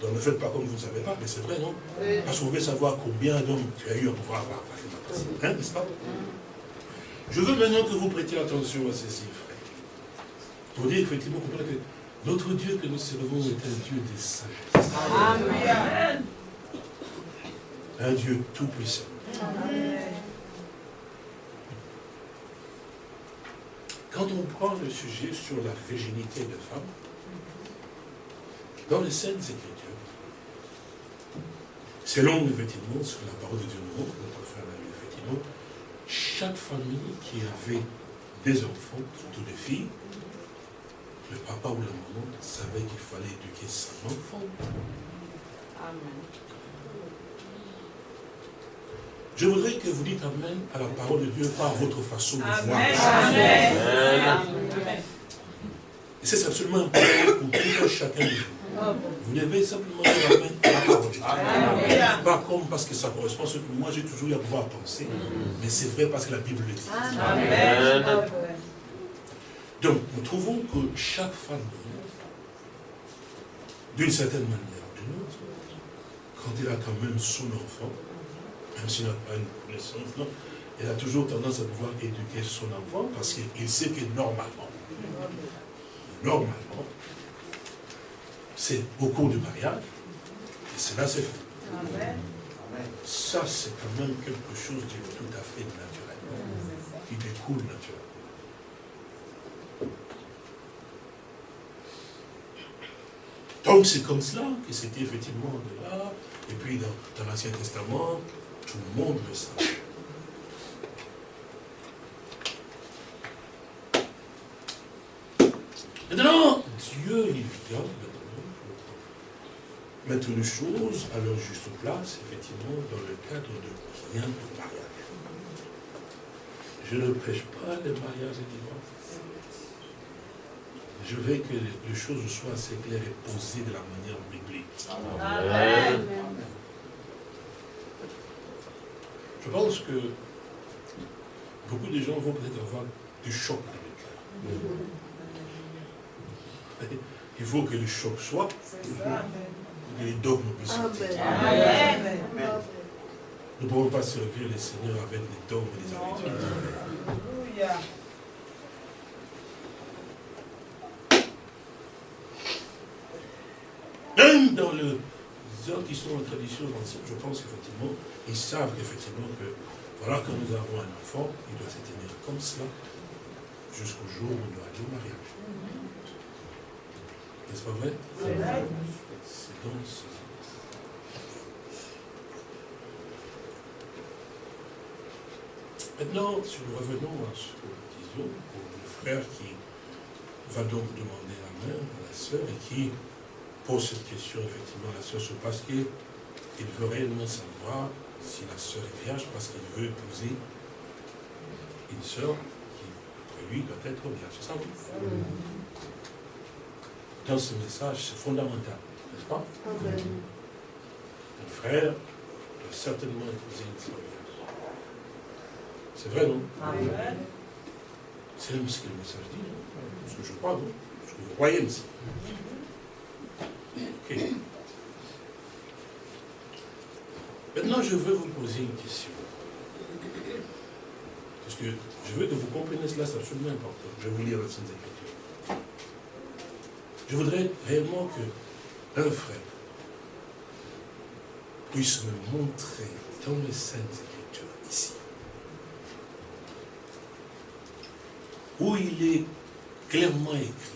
Donc ne faites pas comme vous ne savez pas, mais c'est vrai, non? Parce qu'on veut savoir combien d'hommes tu as eu à pouvoir avoir. Hein, n'est-ce pas? Je veux maintenant que vous prêtiez attention à ces chiffres. Pour dire effectivement que notre Dieu que nous servons est un Dieu des sagesse. Amen. Un Dieu tout-puissant. Quand on prend le sujet sur la virginité des femmes, dans les Saintes Écritures, selon effectivement ce que la parole de Dieu nous montre, notre frère l'a lu effectivement, chaque famille qui avait des enfants, surtout des filles, le papa ou la maman savait qu'il fallait éduquer son enfant. Amen. Je voudrais que vous dites Amen à la parole de Dieu par votre façon de voir. Amen. Amen. Et c'est absolument important pour tout un chacun de vous. Vous devez simplement dire Amen à la parole de Dieu. Pas comme parce que ça correspond à ce que moi j'ai toujours eu à pouvoir penser, mais c'est vrai parce que la Bible le dit. Amen. Donc, nous trouvons que chaque femme, d'une certaine manière ou d'une autre, quand elle a quand même son enfant, même s'il n'a pas une connaissance, elle a toujours tendance à pouvoir éduquer son enfant parce qu'il sait que normalement, normalement, c'est au cours du mariage, et cela c'est fait. Ça, c'est quand même quelque chose de tout à fait naturel, qui découle naturellement. Donc c'est comme cela que c'était effectivement de là, et puis dans, l'Ancien Testament, tout le monde le savait. Maintenant, Dieu, il vient maintenant, mettre les choses à leur juste place, effectivement, dans le cadre de rien de mariage. Je ne prêche pas le mariage et divorce. Je veux que les choses soient assez claires et posées de la manière biblique. Amen. Je pense que beaucoup de gens vont peut-être avoir du choc dans le cœur. Il faut que le choc soit, que les dogmes puissent sortir. Amen. Nous ne pouvons pas servir les seigneurs avec des dogmes et des habitudes. Même dans le, les gens qui sont en tradition ancienne, je pense qu'effectivement, ils savent effectivement que, voilà, quand nous avons un enfant, il doit se tenir comme cela, jusqu'au jour où on doit aller au mariage. N'est-ce pas vrai? C'est dans ce sens. Maintenant, si nous revenons à ce que nous disions, pour le frère qui va donc demander la main à la sœur et qui pose cette question effectivement à la sœur, c'est parce qu'il veut réellement savoir si la sœur est vierge, parce qu'il veut épouser une sœur qui, après lui, doit être vierge. C'est ça, oui. Dans ce message, c'est fondamental, n'est-ce pas? Un frère doit certainement épouser une sœur vierge. C'est vrai, non? C'est même ce que le message dit, non Ce que je crois, non? Ce que vous croyez Maintenant, je veux vous poser une question. Parce que je veux que vous compreniez cela, c'est absolument important. Je vais vous lire la Sainte Écriture. Je voudrais réellement que un frère puisse me montrer dans les Saintes Écritures ici où il est clairement écrit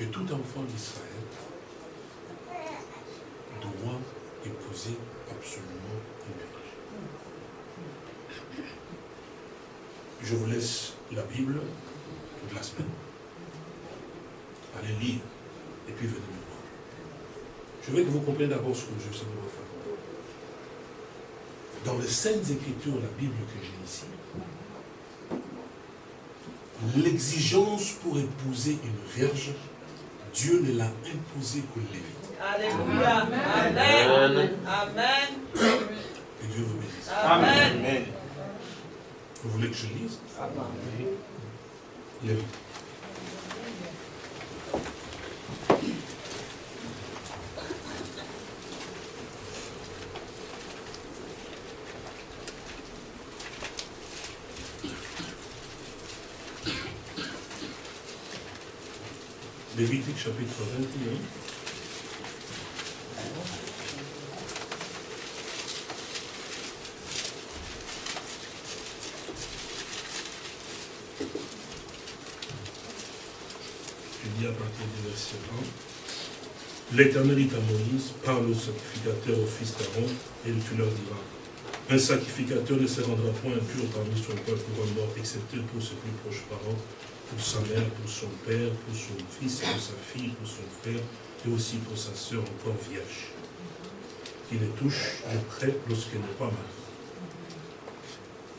que tout enfant d'Israël doit épouser absolument une vierge. Je vous laisse la Bible toute la semaine. Allez lire et puis venez me voir. Je veux que vous compreniez d'abord ce que je vais vous faire. Dans les Saintes Écritures, la Bible que j'ai ici, l'exigence pour épouser une vierge, Dieu ne l'a imposée qu'aux Lévites. Alléluia. Amen. Amen. Que Dieu vous bénisse. Amen. Vous voulez que je lise? Lévites. Lévitique chapitre 21. Je dis à partir du verset 1. L'Éternel dit à Moïse, parle au sacrificateur, au fils d'Aaron, et tu leur diras, un sacrificateur ne se rendra point impur parmi son peuple pour un mort, excepté pour ses plus proches parents, pour sa mère, pour son père, pour son fils, pour sa fille, pour son frère, et aussi pour sa sœur encore vierge, qui les touche de près lorsqu'elle n'est pas mariée.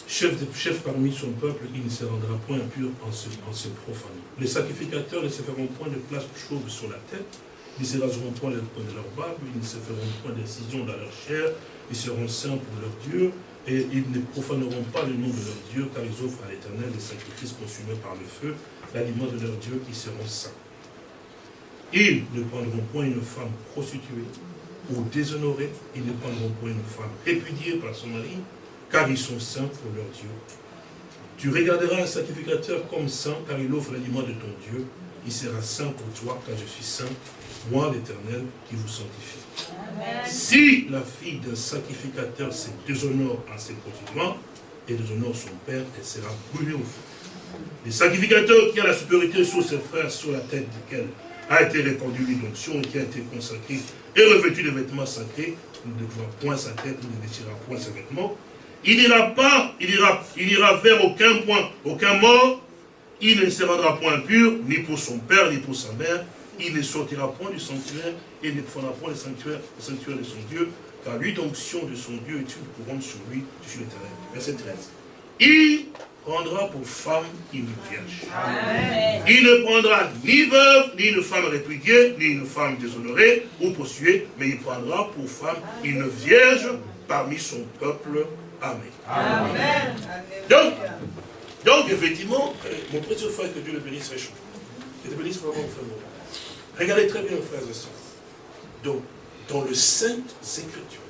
Chef, parmi son peuple, il ne se rendra point impur en se, profanant. Les sacrificateurs ne se feront point de place chauve sur la tête, ils ne se raseront point les de leur barbe, ils ne se feront point d'incision dans leur chair, ils seront saints pour leur Dieu, et ils ne profaneront pas le nom de leur Dieu, car ils offrent à l'Éternel des sacrifices consumés par le feu, l'aliment de leur Dieu, ils seront saints. Ils ne prendront point une femme prostituée ou déshonorée, ils ne prendront point une femme répudiée par son mari, car ils sont saints pour leur Dieu. Tu regarderas un sacrificateur comme saint, car il offre l'aliment de ton Dieu. Il sera saint pour toi, car je suis saint, moi l'Éternel, qui vous sanctifie. Si la fille d'un sacrificateur se déshonore en se prostituant, et déshonore son père, elle sera brûlée au feu. Le sacrificateur qui a la supériorité sur ses frères, sur la tête duquel a été répandue l'onction et qui a été consacré et revêtu de vêtements sacrés, ne devra point sa tête, ne déchirera point ses vêtements, il n'ira pas, il ira, il ira vers aucun point, aucun mort, il ne se rendra point impur, ni pour son père, ni pour sa mère, il ne sortira point du sanctuaire, et ne fera point le sanctuaire, le sanctuaire de son Dieu, car l'onction de son Dieu est une couronne sur lui, suis l'éternel. Verset 13. Il prendra pour femme une vierge. Il ne prendra ni veuve, ni une femme répudiée, ni une femme déshonorée ou possuée, mais il prendra pour femme une vierge parmi son peuple. Amen. Amen. Donc, donc effectivement, euh, mon précieux frère, que Dieu le bénisse chaud. Que Dieu le bénisse vraiment frère. Regardez très bien, frères et sœurs. Donc, dans le Sainte Écriture,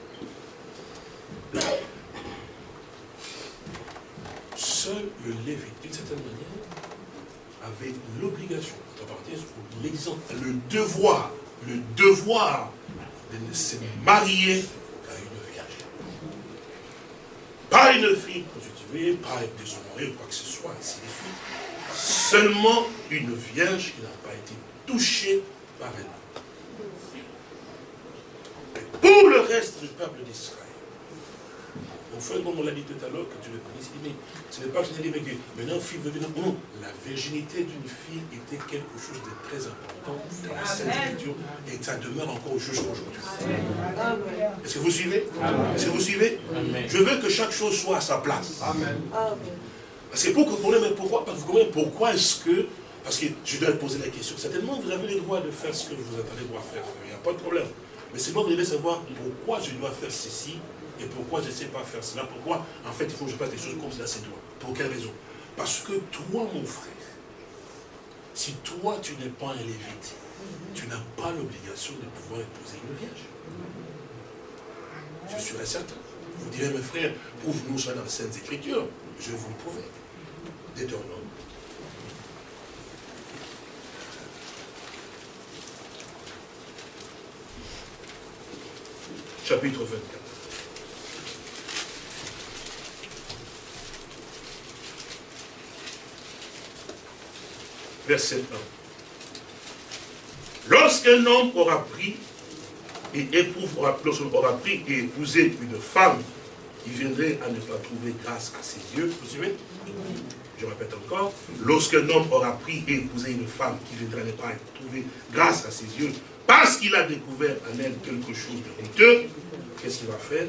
seul le Lévite, d'une certaine manière, avait l'obligation, à l'exemple, le devoir, le devoir de se marier qu'à une vierge. Pas une fille prostituée, pas être ou quoi que ce soit, ainsi de suite. Seulement une vierge qui n'a pas été touchée par elle. Et pour le reste du peuple d'Israël, mon frère, comme on l'a dit tout à l'heure, que tu le connais, il dit, mais ce n'est pas que je dis, mais que maintenant, fille veut venir. Non, la virginité d'une fille était quelque chose de très important dans la Sainte Écriture et ça demeure encore jusqu'à aujourd'hui. Est-ce que vous suivez? Est-ce que vous suivez? Je veux que chaque chose soit à sa place. Parce que pour comprendre, mais pourquoi Parce que vous comprenez pourquoi est-ce que parce que je dois poser la question. Certainement, vous avez le droit de faire ce que vous attendez devoir faire. Il n'y a pas de problème. Mais c'est moi, vous devez savoir pourquoi je dois faire ceci et pourquoi je ne sais pas faire cela. Pourquoi, en fait, il faut que je fasse des choses comme cela, c'est toi. Pour quelle raison? Parce que toi, mon frère, si toi, tu n'es pas un lévite, tu n'as pas l'obligation de pouvoir épouser une vierge. Je suis certain. Vous direz, mes frères, prouve-nous ça dans les Saintes Écritures. Je vous le prouver. Deutéronome chapitre 24. Verset 1. Lorsqu'un homme aura pris et éprouve, aura, aura pris et épousé une femme qui viendrait à ne pas trouver grâce à ses yeux, vous suivez? Je répète encore, lorsqu'un homme aura pris et épousé une femme qui viendrait à ne pas trouver grâce à ses yeux, parce qu'il a découvert en elle quelque chose de honteux, qu'est-ce qu'il va faire?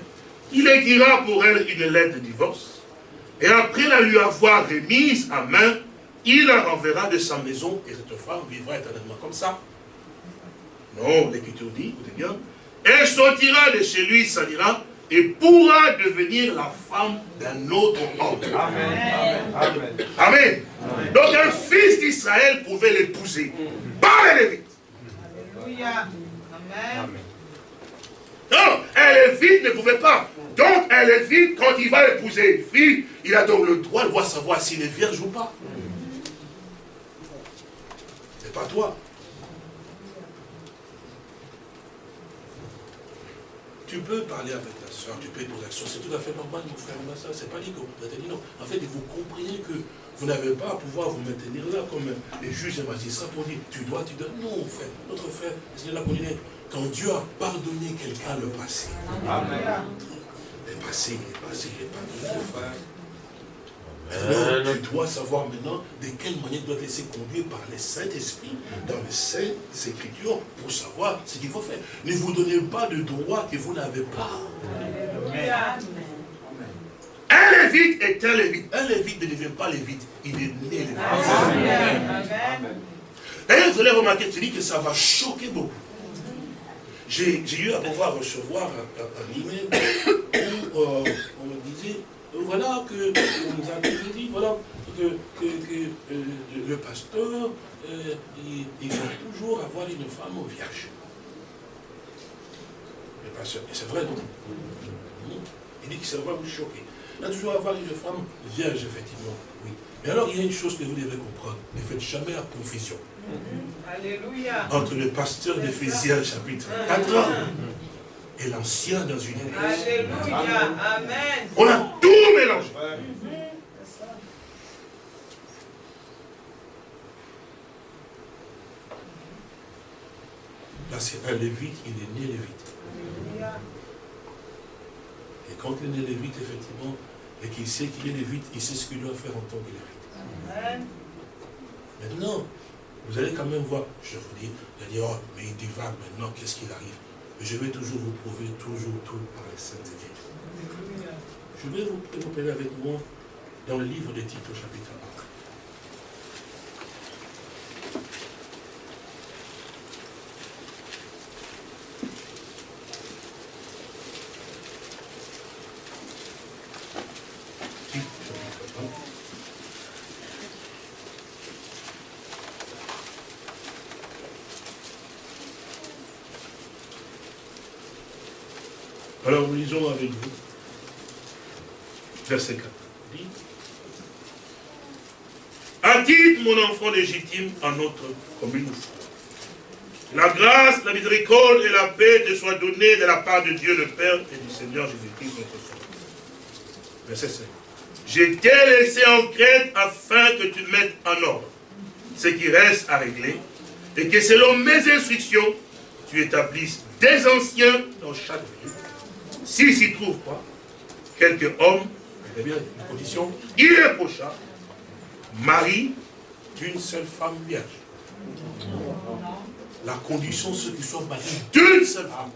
Il écrira pour elle une lettre de divorce, et après la lui avoir remise à main, il la renverra de sa maison, et cette femme vivra éternellement comme ça. Non, l'Écriture dit, écoutez bien, elle sortira de chez lui, s'allira, et pourra devenir la femme d'un autre homme. Amen. Amen. Donc un fils d'Israël pouvait l'épouser, pas les Lévites. Alléluia. Amen. Non, un Lévite ne pouvait pas. Donc un Lévite, quand il va épouser une fille, il a donc le droit de voir savoir s'il est vierge ou pas. C'est pas toi. Tu peux parler avec ta soeur, tu peux poser l'action, c'est tout à fait normal, mon frère, ma soeur, c'est pas dit que vous maintenir, non. En fait, vous comprenez que vous n'avez pas à pouvoir vous maintenir là comme les juges et magistrats pour dire, tu dois, tu dois. Non, frère, notre frère, Seigneur l'a connu. Quand Dieu a pardonné quelqu'un le passé, le passé, il est passé, il est pardonné, frère. Alors, tu dois savoir maintenant de quelle manière tu dois te laisser conduire par le Saint-Esprit dans les Saintes Écritures pour savoir ce qu'il faut faire. Ne vous donnez pas de droit que vous n'avez pas. Alléluia. Un lévite est un lévite. Un lévite ne devient pas lévite. Il est né lévite. Amen. Amen. D'ailleurs, vous allez remarquer, je dis que ça va choquer beaucoup. J'ai eu à pouvoir recevoir un, un- un email où euh, on me disait, euh, voilà que on nous a dit, voilà, que, que- que, euh, le pasteur, euh, il, il va toujours avoir une femme vierge. Le pasteur, et c'est vrai, non? Il dit que ça va vous choquer. Il va toujours avoir une femme vierge, effectivement, oui. Mais alors, il y a une chose que vous devez comprendre. Ne faites jamais la confusion Alléluia. entre le pasteur d'Éphésiens chapitre 4 et l'ancien dans une église. Alléluia. Amen. On a tout mélangé. Là, c'est un lévite, il est né lévite. Et quand il est né lévite, effectivement, et qu'il sait qu'il est lévite, il sait ce qu'il doit faire en tant que lévite. Maintenant, vous allez quand même voir, je vous dis, vous allez dire, oh, mais il divague maintenant, qu'est-ce qu'il arrive? Je vais toujours vous prouver, toujours tout par les saintes. Alléluia. Je vais vous préparer avec moi dans le livre des Tite au chapitre 1. Alors, lisons avec vous verset 4. Dit, A-t-il, mon enfant légitime, en notre commune La grâce, la miséricorde et la paix te soient données de la part de Dieu le Père et du Seigneur Jésus-Christ notre Sauveur. Verset 5. Je t'ai laissé en Crète afin que tu mettes en ordre ce qui reste à régler et que selon mes instructions, tu établisses des anciens dans chaque ville. S'il s'y trouve pas, quelques hommes, eh condition irréprochable, mari d'une seule femme vierge. La condition, ceux qui sont mariés d'une seule femme.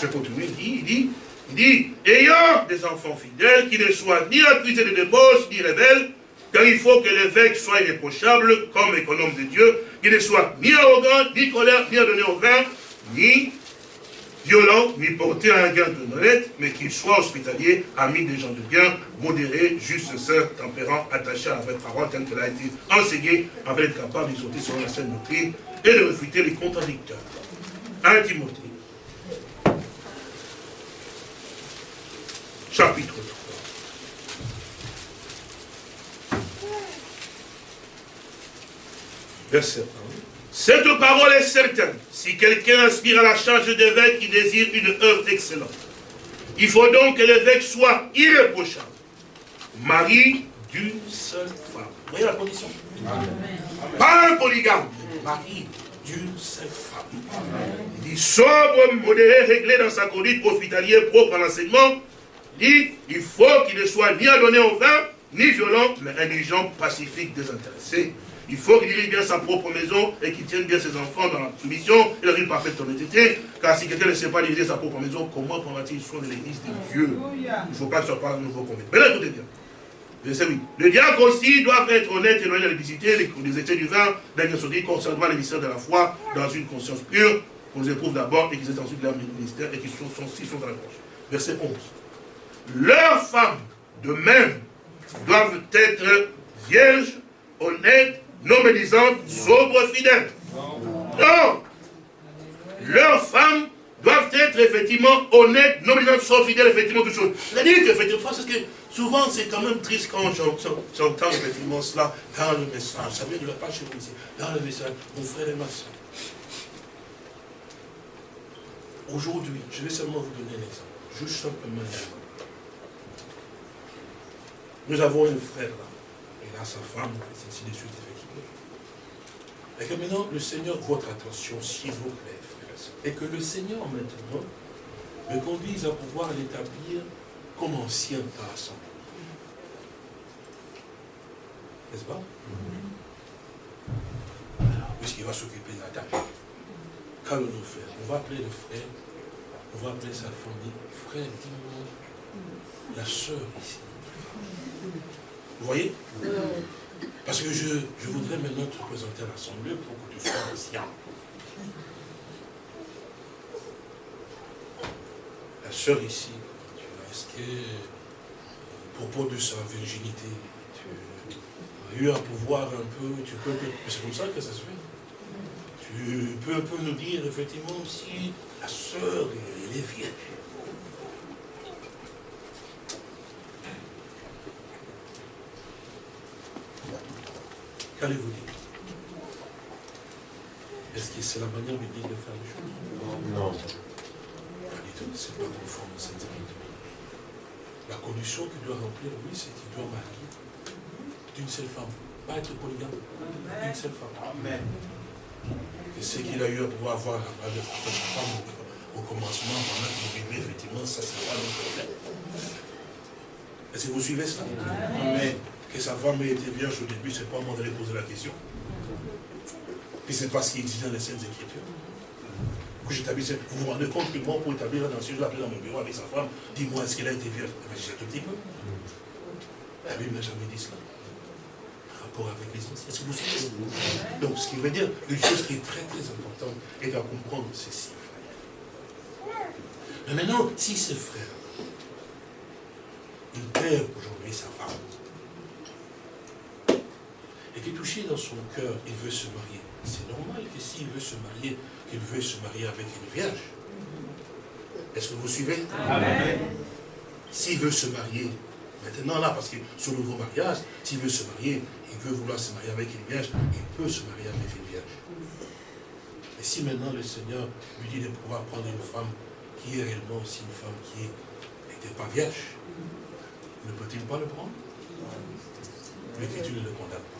Je continue, il dit, il dit, il dit, ayant des enfants fidèles, qui ne soient ni accusés de débauche, ni rebelles, car il faut que l'évêque soit irréprochable, comme économe de Dieu, qu'il ne soit ni arrogant, ni colère, ni adonné au vin, ni violent, ni porté à un gain de honnête, mais qu'il soit hospitalier, ami des gens de bien, modéré, juste, saint, tempérant, attaché à la vraie parole telle qu'elle a été enseignée, afin d'être capable d'exhorter selon la saine doctrine et de réfuter les contradicteurs. 1 Timothée, chapitre 3. Verset 1. Cette parole est certaine. Si quelqu'un aspire à la charge d'évêque, il désire une œuvre excellente. Il faut donc que l'évêque soit irréprochable. Mari d'une seule femme. Vous voyez la condition Pas un polygame. Mari d'une seule femme. Il dit sobre, modéré, réglé dans sa conduite, hospitalier, propre à l'enseignement. Il dit il faut qu'il ne soit ni adonné au vin, ni violent, mais intelligent, pacifique, désintéressé. Il faut qu'il dirige bien sa propre maison et qu'il tienne bien ses enfants dans la soumission et dans une parfaite honnêteté. Car si quelqu'un ne sait pas diriger sa propre maison, comment prendra-t-il soin de l'église de Dieu? Il ne faut pas que ce soit pas un nouveau convaincu. Mais là, écoutez bien. Verset 8. Le diacre aussi doit être honnête et éloigné de la publicité, les, les excès du vin, d'agression concernant les mystères de la foi, dans une conscience pure, qu'on les éprouve d'abord et qu'ils aient ensuite leur ministère et qu'ils sont, sont, s'ils sont dans la gauche. Verset 11. Leurs femmes, de même, doivent être vierges, honnêtes, non médisantes, sobres, fidèles. Non Leurs femmes doivent être effectivement honnêtes, non sobres, fidèles, effectivement, toutes choses. C'est-à-dire qu'effectivement, parce que souvent c'est quand même triste quand j'entends effectivement cela dans le message. Ça vient de la page chez vous. Dans le message, mon frère et ma soeur. Aujourd'hui, je vais seulement vous donner un exemple. Juste simplement. Nous avons un frère là. Il a sa femme, ainsi de. Et que maintenant, le Seigneur, votre attention, s'il vous plaît, frères et que le Seigneur, maintenant, me conduise à pouvoir l'établir comme ancien à assemblée. N'est-ce pas? Puisqu'il va s'occuper de la tâche. Qu'allons-nous faire? On va appeler le frère, on va appeler sa famille. Frère, dis-moi, la sœur ici. Vous voyez? Parce que je, je voudrais maintenant te présenter à l'Assemblée pour que tu sois conscient. La sœur ici, tu est-ce que, à propos de sa virginité, tu as eu à pouvoir un peu, tu peux, c'est comme ça que ça se fait. Tu peux un peu nous dire, effectivement, si la sœur, elle est vierge. Qu'allez-vous dire? Est-ce que c'est la manière biblique de faire les choses? Non. Pas du tout, c'est pas conforme à cette Écriture. La condition qu'il doit remplir, oui, c'est qu'il doit marier d'une seule femme. Pas être polygame, d'une seule femme. Amen. Et ce qu'il a eu à pouvoir avoir avec sa femme au, au commencement, pendant qu'il vivait, effectivement, ça, c'est pas le problème. Est-ce que vous suivez cela Amen. Que sa femme ait été vierge au début, c'est pas moi d'aller poser la question. Puis c'est pas ce qui est dit dans les Saintes Écritures. Que vous vous rendez compte que moi, pour établir un ancien, je l'appelle dans mon bureau avec sa femme, dis-moi, est-ce qu'elle a été vierge? J'ai tout petit peu. La Bible n'a jamais dit cela. Par rapport avec les anciens. Est-ce que vous suivez Donc, ce qui veut dire, une chose qui est très très importante, est de comprendre ceci, frère. Mais maintenant, si ce frère, il perd aujourd'hui sa femme, et qui est touché dans son cœur, il veut se marier. C'est normal que s'il veut se marier, qu'il veut se marier avec une vierge. Est-ce que vous suivez? Amen. S'il veut se marier, maintenant là, parce que son nouveau mariage, s'il veut se marier, il veut vouloir se marier avec une vierge, il peut se marier avec une vierge. Et si maintenant le Seigneur lui dit de pouvoir prendre une femme qui est réellement aussi une femme qui n'était pas vierge, ne peut-il pas le prendre? L'Écriture ne le condamne pas.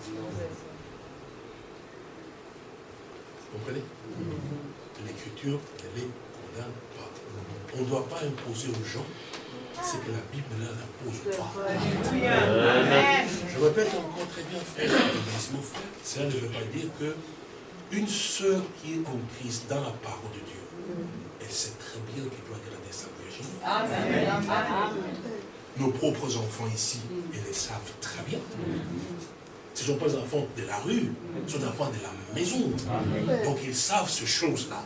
Vous comprenez L'Écriture ne les condamne pas. On ne doit pas imposer aux gens ce que la Bible ne leur impose pas. Je répète encore très bien, frère, cela ne veut pas dire que une sœur qui est en Christ dans la parole de Dieu, elle sait très bien qu'elle doit garder sa virginité. Nos propres enfants ici, ils le savent très bien. Ce ne sont pas des enfants de la rue, ce sont des enfants de la maison. Donc ils savent ces choses-là.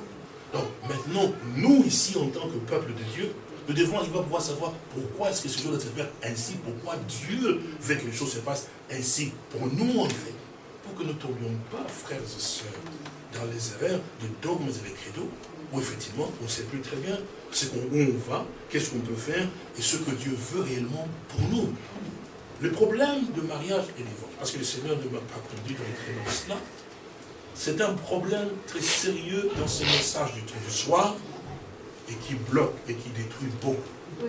Donc maintenant, nous ici, en tant que peuple de Dieu, nous devons arriver à pouvoir savoir pourquoi est-ce que ces choses doivent se faire ainsi, pourquoi Dieu veut que les choses se passent ainsi. Pour nous, en fait, pour que nous ne tombions pas, frères et sœurs, dans les erreurs de dogmes et de credos, où effectivement, on ne sait plus très bien ce qu'on, où on va, qu'est-ce qu'on peut faire, et ce que Dieu veut réellement pour nous. Le problème de mariage et divorce, parce que le Seigneur ne m'a pas conduit dans dans cela, c'est un problème très sérieux dans ce message du temps du soir, et qui bloque et qui détruit beaucoup.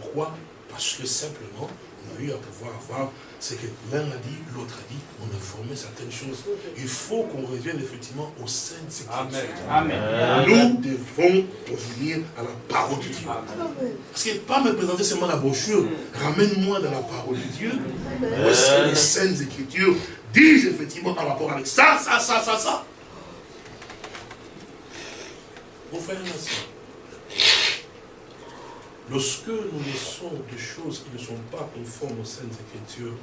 Pourquoi? Parce que simplement, on a eu à pouvoir avoir ce que l'un a dit, l'autre a dit, on a formé certaines choses. Il faut qu'on revienne effectivement au sein de ces Amen. Amen. Nous devons revenir à la parole de Dieu. Parce que pas me présenter seulement la brochure, ramène-moi dans la parole de Dieu. Voici les saintes écritures disent effectivement en rapport avec ça, ça, ça, ça, ça? Mon frère et ma soeur, lorsque nous laissons des choses qui ne sont pas conformes aux Saintes Écritures,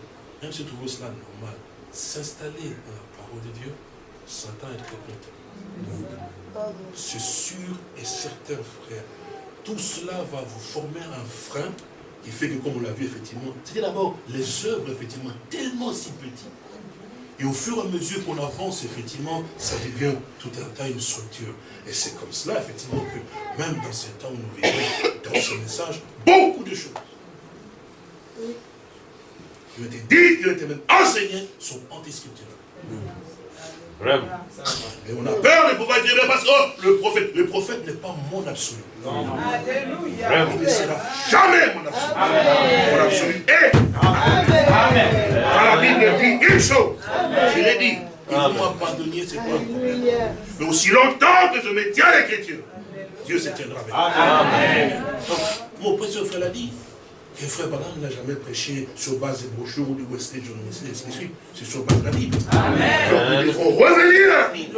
même si trouvons cela normal, s'installer dans la parole de Dieu, Satan est très content. C'est sûr et certain, frère. Tout cela va vous former un frein qui fait que, comme on l'a vu, effectivement, c'était d'abord les œuvres, effectivement, tellement si petites. Et au fur et à mesure qu'on avance, effectivement, ça devient tout un tas une structure. Et c'est comme cela, effectivement, que même dans ces temps où nous vivons, dans ce message, beaucoup de choses qui ont été dites, qui ont été même enseignées, sont anti-scripturales. Vraiment. Et on a peur de pouvoir dire, parce que oh, le prophète, le prophète n'est pas mon absolu. Alléluia. Vraiment. Il ne sera jamais mon absolu. Mon absolu est. Amen. Quand la Bible dit une chose, je l'ai dit, il faut m'abandonner, c'est pas un problème. Mais aussi longtemps que je me tiens à l'écriture, Dieu se tiendra avec moi. Amen. Donc, mon précieux frère l'a dit. Et frère Branham n'a jamais prêché sur base des brochures ou du de suite. C'est sur base de la Bible. Donc nous devons revenir à la Bible.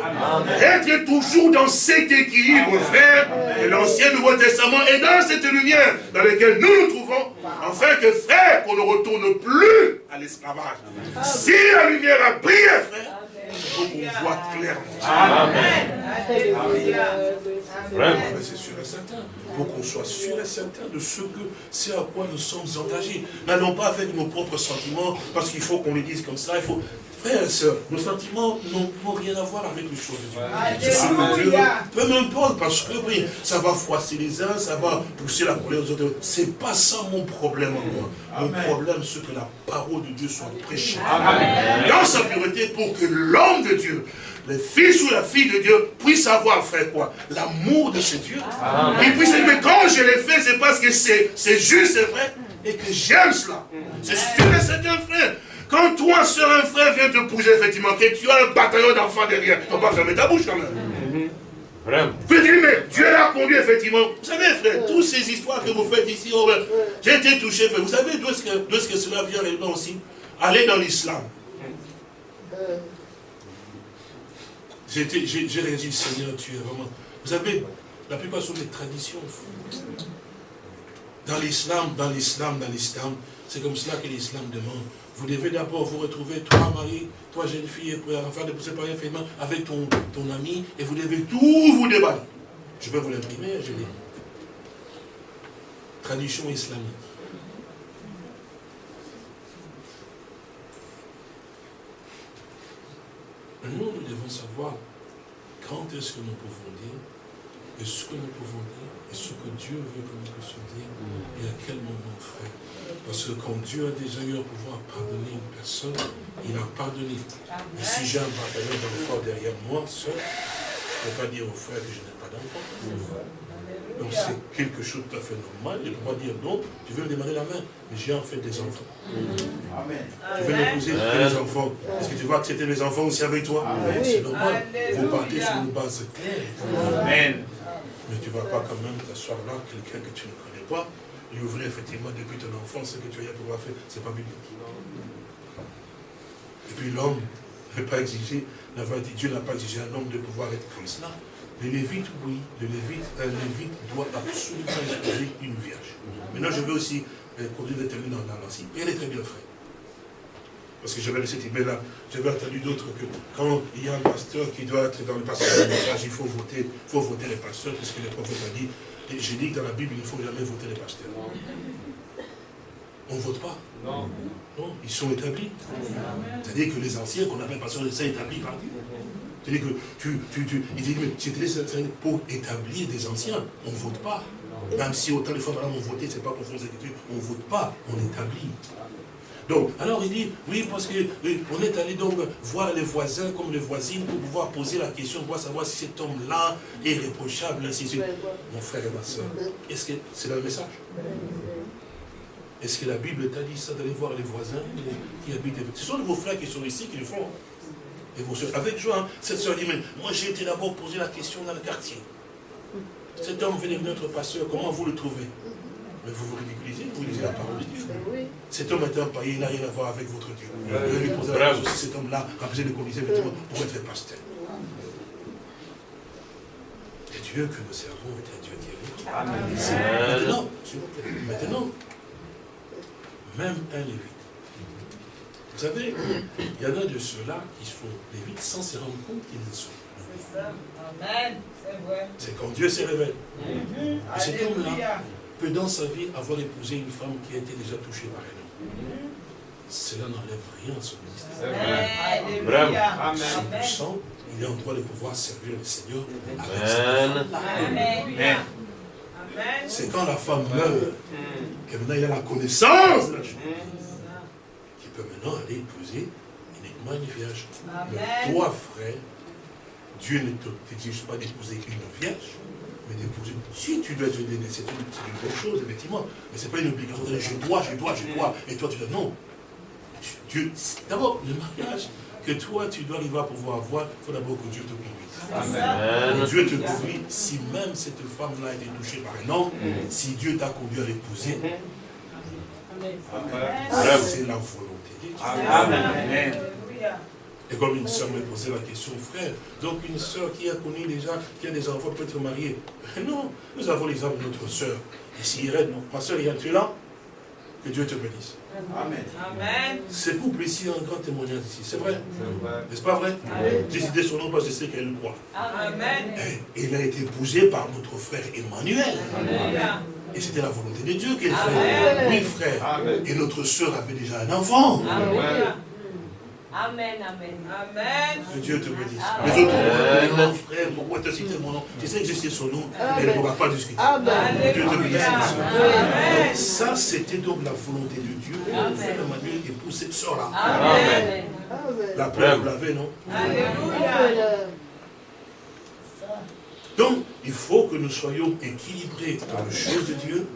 Être toujours dans cet équilibre, frère, de l'Ancien Nouveau Testament et dans cette lumière dans laquelle nous nous trouvons, afin que, frère, qu'on ne retourne plus à l'esclavage. Si la lumière a brillé, frère, il faut qu'on voit clairement. Alléluia. Vraiment. C'est sûr et certain. Pour qu'on soit sûr et certain de ce que c'est à quoi nous sommes engagés. N'allons pas avec nos propres sentiments, parce qu'il faut qu'on les dise comme ça. Il faut. Frères et sœurs, nos sentiments n'ont rien à voir avec les choses de Dieu. Peu m'importe, parce que oui, ça va froisser les uns, ça va pousser la colère aux autres. C'est pas ça mon problème à moi. Mon problème, c'est que la parole de Dieu soit prêchée dans sa pureté pour que l'homme de Dieu, le fils ou la fille de Dieu, puisse avoir, frère, quoi? L'amour de ce Dieu. Il puisse dire, mais quand je l'ai fait, c'est parce que c'est c'est juste, c'est vrai, et que j'aime cela. C'est sûr et certain, frère. Quand toi, soeur, un frère vient te pousser, effectivement, que tu as un bataillon d'enfants derrière, tu ne vas pas fermer ta bouche quand même. Vraiment. Tu peux dire, mais Dieu l'a conduit, effectivement. Vous savez, frère, toutes ces histoires que vous faites ici, oh, ben, j'ai été touché, frère. Vous savez d'où est-ce que, que cela vient réellement aussi? Aller dans l'islam. J'ai réagi, Seigneur, tu es vraiment. Vous savez, la plupart sont des traditions. Dans l'islam, dans l'islam, dans l'islam, c'est comme cela que l'islam demande. Vous devez d'abord vous retrouver, toi, mari, toi, jeune fille, pour afin de vous séparer avec ton, ton ami, et vous devez tout vous débattre. Je peux vous l'imprimer, je l'ai. Tradition islamique. Nous, nous devons savoir quand est-ce que nous pouvons dire, et ce que nous pouvons dire, et ce que Dieu veut que nous puissions dire, et à quel moment, frère. Parce que quand Dieu a déjà eu à pouvoir pardonner une personne, il a pardonné. Mais si j'ai un bataillon d'enfants derrière moi, seul, je ne peux pas dire au frère que je n'ai pas d'enfant. Donc c'est quelque chose de tout à fait normal. Il pourra dire non, tu veux me demander la main, mais j'ai en fait des enfants. Amen. Tu veux m'épouser, tu veux des enfants. Est-ce que tu vas accepter mes enfants aussi avec toi? C'est normal. Vous partez sur une base claire. Amen. Mais tu ne vas pas quand même t'asseoir là, quelqu'un que tu ne connais pas, et ouvrir effectivement depuis ton enfance ce que tu as à pouvoir faire. Ce n'est pas biblique. Et puis l'homme exigé, n'a pas dit, Dieu n'a pas exigé à un homme de pouvoir être comme cela. Le lévite, oui, le lévite, un lévite doit absolument épouser une vierge. Maintenant, je veux aussi euh, conduire des termes dans, dans l'ancien. Et elle est très bien faite. Parce que j'avais cette email-là, j'avais entendu d'autres que quand il y a un pasteur qui doit être dans le message, il faut voter, faut voter les pasteurs, parce que le prophète a dit, et j'ai dit que dans la Bible, il ne faut jamais voter les pasteurs. On ne vote pas. Non. Non, ils sont établis. C'est-à-dire que les anciens qu'on appelle pasteurs, sont établis par Dieu. C'est-à-dire que tu, tu, tu, il dit, mais pour établir des anciens, on ne vote pas. Même si autant de fois, on votait, c'est pas quelque chose, on ne vote pas, on établit. Donc, alors il dit, oui, parce que oui, on est allé donc voir les voisins comme les voisines pour pouvoir poser la question, pour savoir si cet homme-là est réprochable, ainsi de suite. Mon frère et ma soeur, est-ce que c'est le message? Est-ce que la Bible t'a dit ça d'aller voir les voisins qui habitent Ce sont vos frères qui sont ici qui le font. Et vos soeurs. Avec joie, cette soeur dit, mais moi j'ai été d'abord poser la question dans le quartier. Cet homme venait de notre pasteur, comment vous le trouvez? Mais vous vous ridiculisez, vous lisez la parole de Dieu. Cet homme est un païen, il n'a rien à voir avec votre Dieu. Vous devez lui poser la question si cet homme-là a de conditions effectivement pour être pasteur. Et Dieu que nous servons est un Dieu qui est vivant. Maintenant, maintenant, même un lévite. Vous savez, il y en a de ceux-là qui font lévites sans se rendre compte qu'ils le sont. C'est ça. Amen. C'est vrai. C'est quand Dieu se révèle. Mhm. Et cet homme-là. Peut dans sa vie avoir épousé une femme qui a été déjà touchée par un homme. Cela n'enlève rien à son ministère. 100%, il est en droit de pouvoir servir le Seigneur avec sa Amen. Amen. C'est quand la femme meurt que maintenant il a la connaissance de la chose. Qui peut maintenant aller épouser uniquement une vierge. Mais Amen. toi, frère, Dieu ne te- t'exige pas d'épouser une vierge, mais d'épouser. Si tu dois te donner, c'est une, bonne chose, effectivement. Mais ce n'est pas une obligation de dire je dois, je dois, je dois. Et toi, tu dis non. D'abord, le mariage que toi, tu dois arriver à pouvoir avoir, il faut d'abord que Dieu te conduise. Amen. Que Dieu te conduit, si même cette femme-là a été touchée par un homme, si Dieu t'a conduit à l'épouser, Vraiment. c'est la volonté de Dieu. Amen. Alléluia. Et comme une soeur me posait la question, frère, donc une soeur qui a connu déjà, qui a des enfants peut être mariée. Non, nous avons l'exemple de notre soeur. Ici, Irène, non. Ma soeur Irène, tu es là? Que Dieu te bénisse. Amen. Amen. Ce couple ici a un grand témoignage ici, c'est vrai? C'est. N'est-ce pas vrai? Amen. J'ai cité son nom parce que je sais qu'elle le croit. Amen. Et il a été épousé par notre frère Emmanuel. Alléluia. Et c'était la volonté de Dieu qu'elle Amen. fait. Oui, frère. Amen. Et notre soeur avait déjà un enfant. Alléluia. Amen, amen. Amen. Que Dieu te bénisse. Amen. Les autres, mon frère, pourquoi tu as cité mon nom? Je sais que je sais son nom, mais elle ne pourra pas discuter. Dieu te bénisse. Amen. ça, c'était donc la volonté de Dieu. Et le frère Emmanuel épouse cette soeur-là. Amen. La preuve, vous l'avez, non? Alléluia. Donc, il faut que nous soyons équilibrés dans les choses de Dieu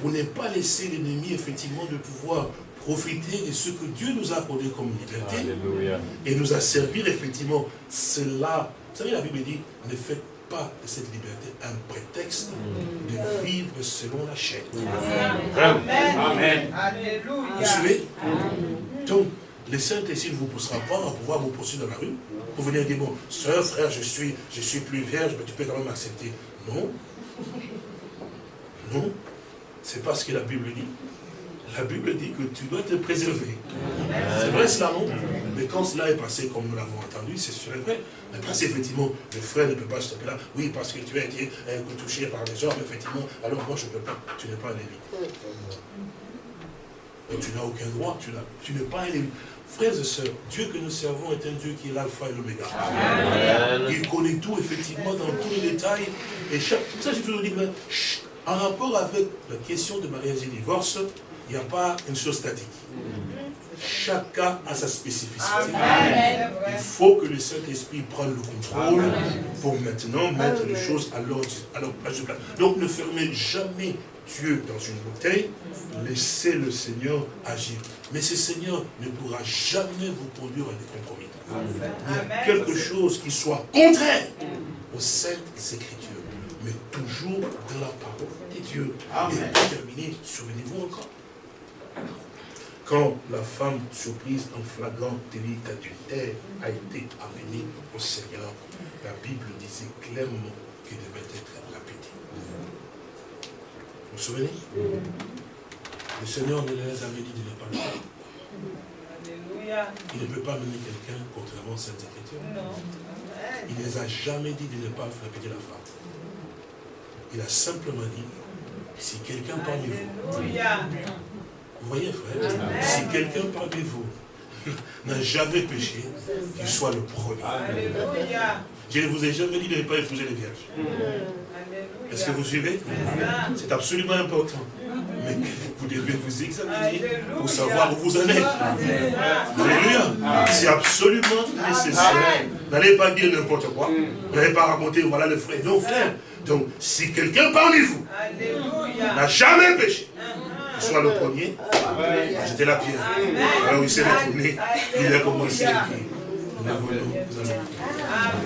pour ne pas laisser l'ennemi, effectivement, de pouvoir profiter de ce que Dieu nous a accordé comme liberté Alléluia. et nous a servi, effectivement, cela. Vous savez, la Bible dit, ne faites pas de cette liberté un prétexte de vivre selon la chair. Vraiment. Amen. Amen. Vous Alléluia. suivez? Donc, le Saint-Esprit ne vous poussera pas à pouvoir vous poursuivre dans la rue pour venir dire, bon, soeur, frère, je suis, je suis plus vierge, mais tu peux quand même accepter. Non. Non. C'est pas ce que la Bible dit. La Bible dit que tu dois te préserver. C'est vrai cela, non Mais quand cela est passé comme nous l'avons entendu, c'est sûr et vrai. Mais quand effectivement, le frère ne peut pas se taper là, oui, parce que tu as été euh, touché par les hommes, effectivement, alors moi je ne peux pas. Tu n'es pas un lévite. Donc tu n'as aucun droit, tu n'es pas un lévite. Frères et sœurs, Dieu que nous servons est un Dieu qui est l'alpha et l'oméga. Il connaît tout, effectivement, dans tous les détails. Et chaque, ça, j'ai toujours dit en rapport avec la question de mariage et divorce, il n'y a pas une chose statique. Chaque cas a sa spécificité. Amen. Il faut que le Saint-Esprit prenne le contrôle pour maintenant mettre les choses à place. Donc ne fermez jamais Dieu dans une bouteille, laissez le Seigneur agir. Mais ce Seigneur ne pourra jamais vous conduire à des compromis. Il y a quelque chose qui soit contraire aux saintes écritures, mais toujours dans la parole de Dieu. Et pour terminer, souvenez-vous encore. Quand la femme surprise en flagrant délit d'adultère a été amenée au Seigneur, la Bible disait clairement qu'elle devait être répétée. Vous vous souvenez? Le Seigneur ne les a jamais dit de ne pas le faire. Il ne peut pas mener quelqu'un contrairement à cette écriture. Il ne les a jamais dit de ne pas répéter la femme. Il a simplement dit, si quelqu'un parmi vous. Vous voyez frère, Amen. si quelqu'un parmi vous n'a jamais péché, qu'il soit le premier. Alléluia. Je ne vous ai jamais dit de ne pas épouser les vierges. Est-ce que vous suivez? C'est absolument important. Mais vous devez vous examiner pour savoir où vous en êtes. Alléluia. C'est absolument nécessaire. N'allez pas dire n'importe quoi. N'allez pas raconter, voilà le frère. Non, frère. Donc, si quelqu'un parmi vous n'a jamais péché, soit le premier, j'étais la pierre. Alors il s'est retourné, il a commencé à prier. Nous prier.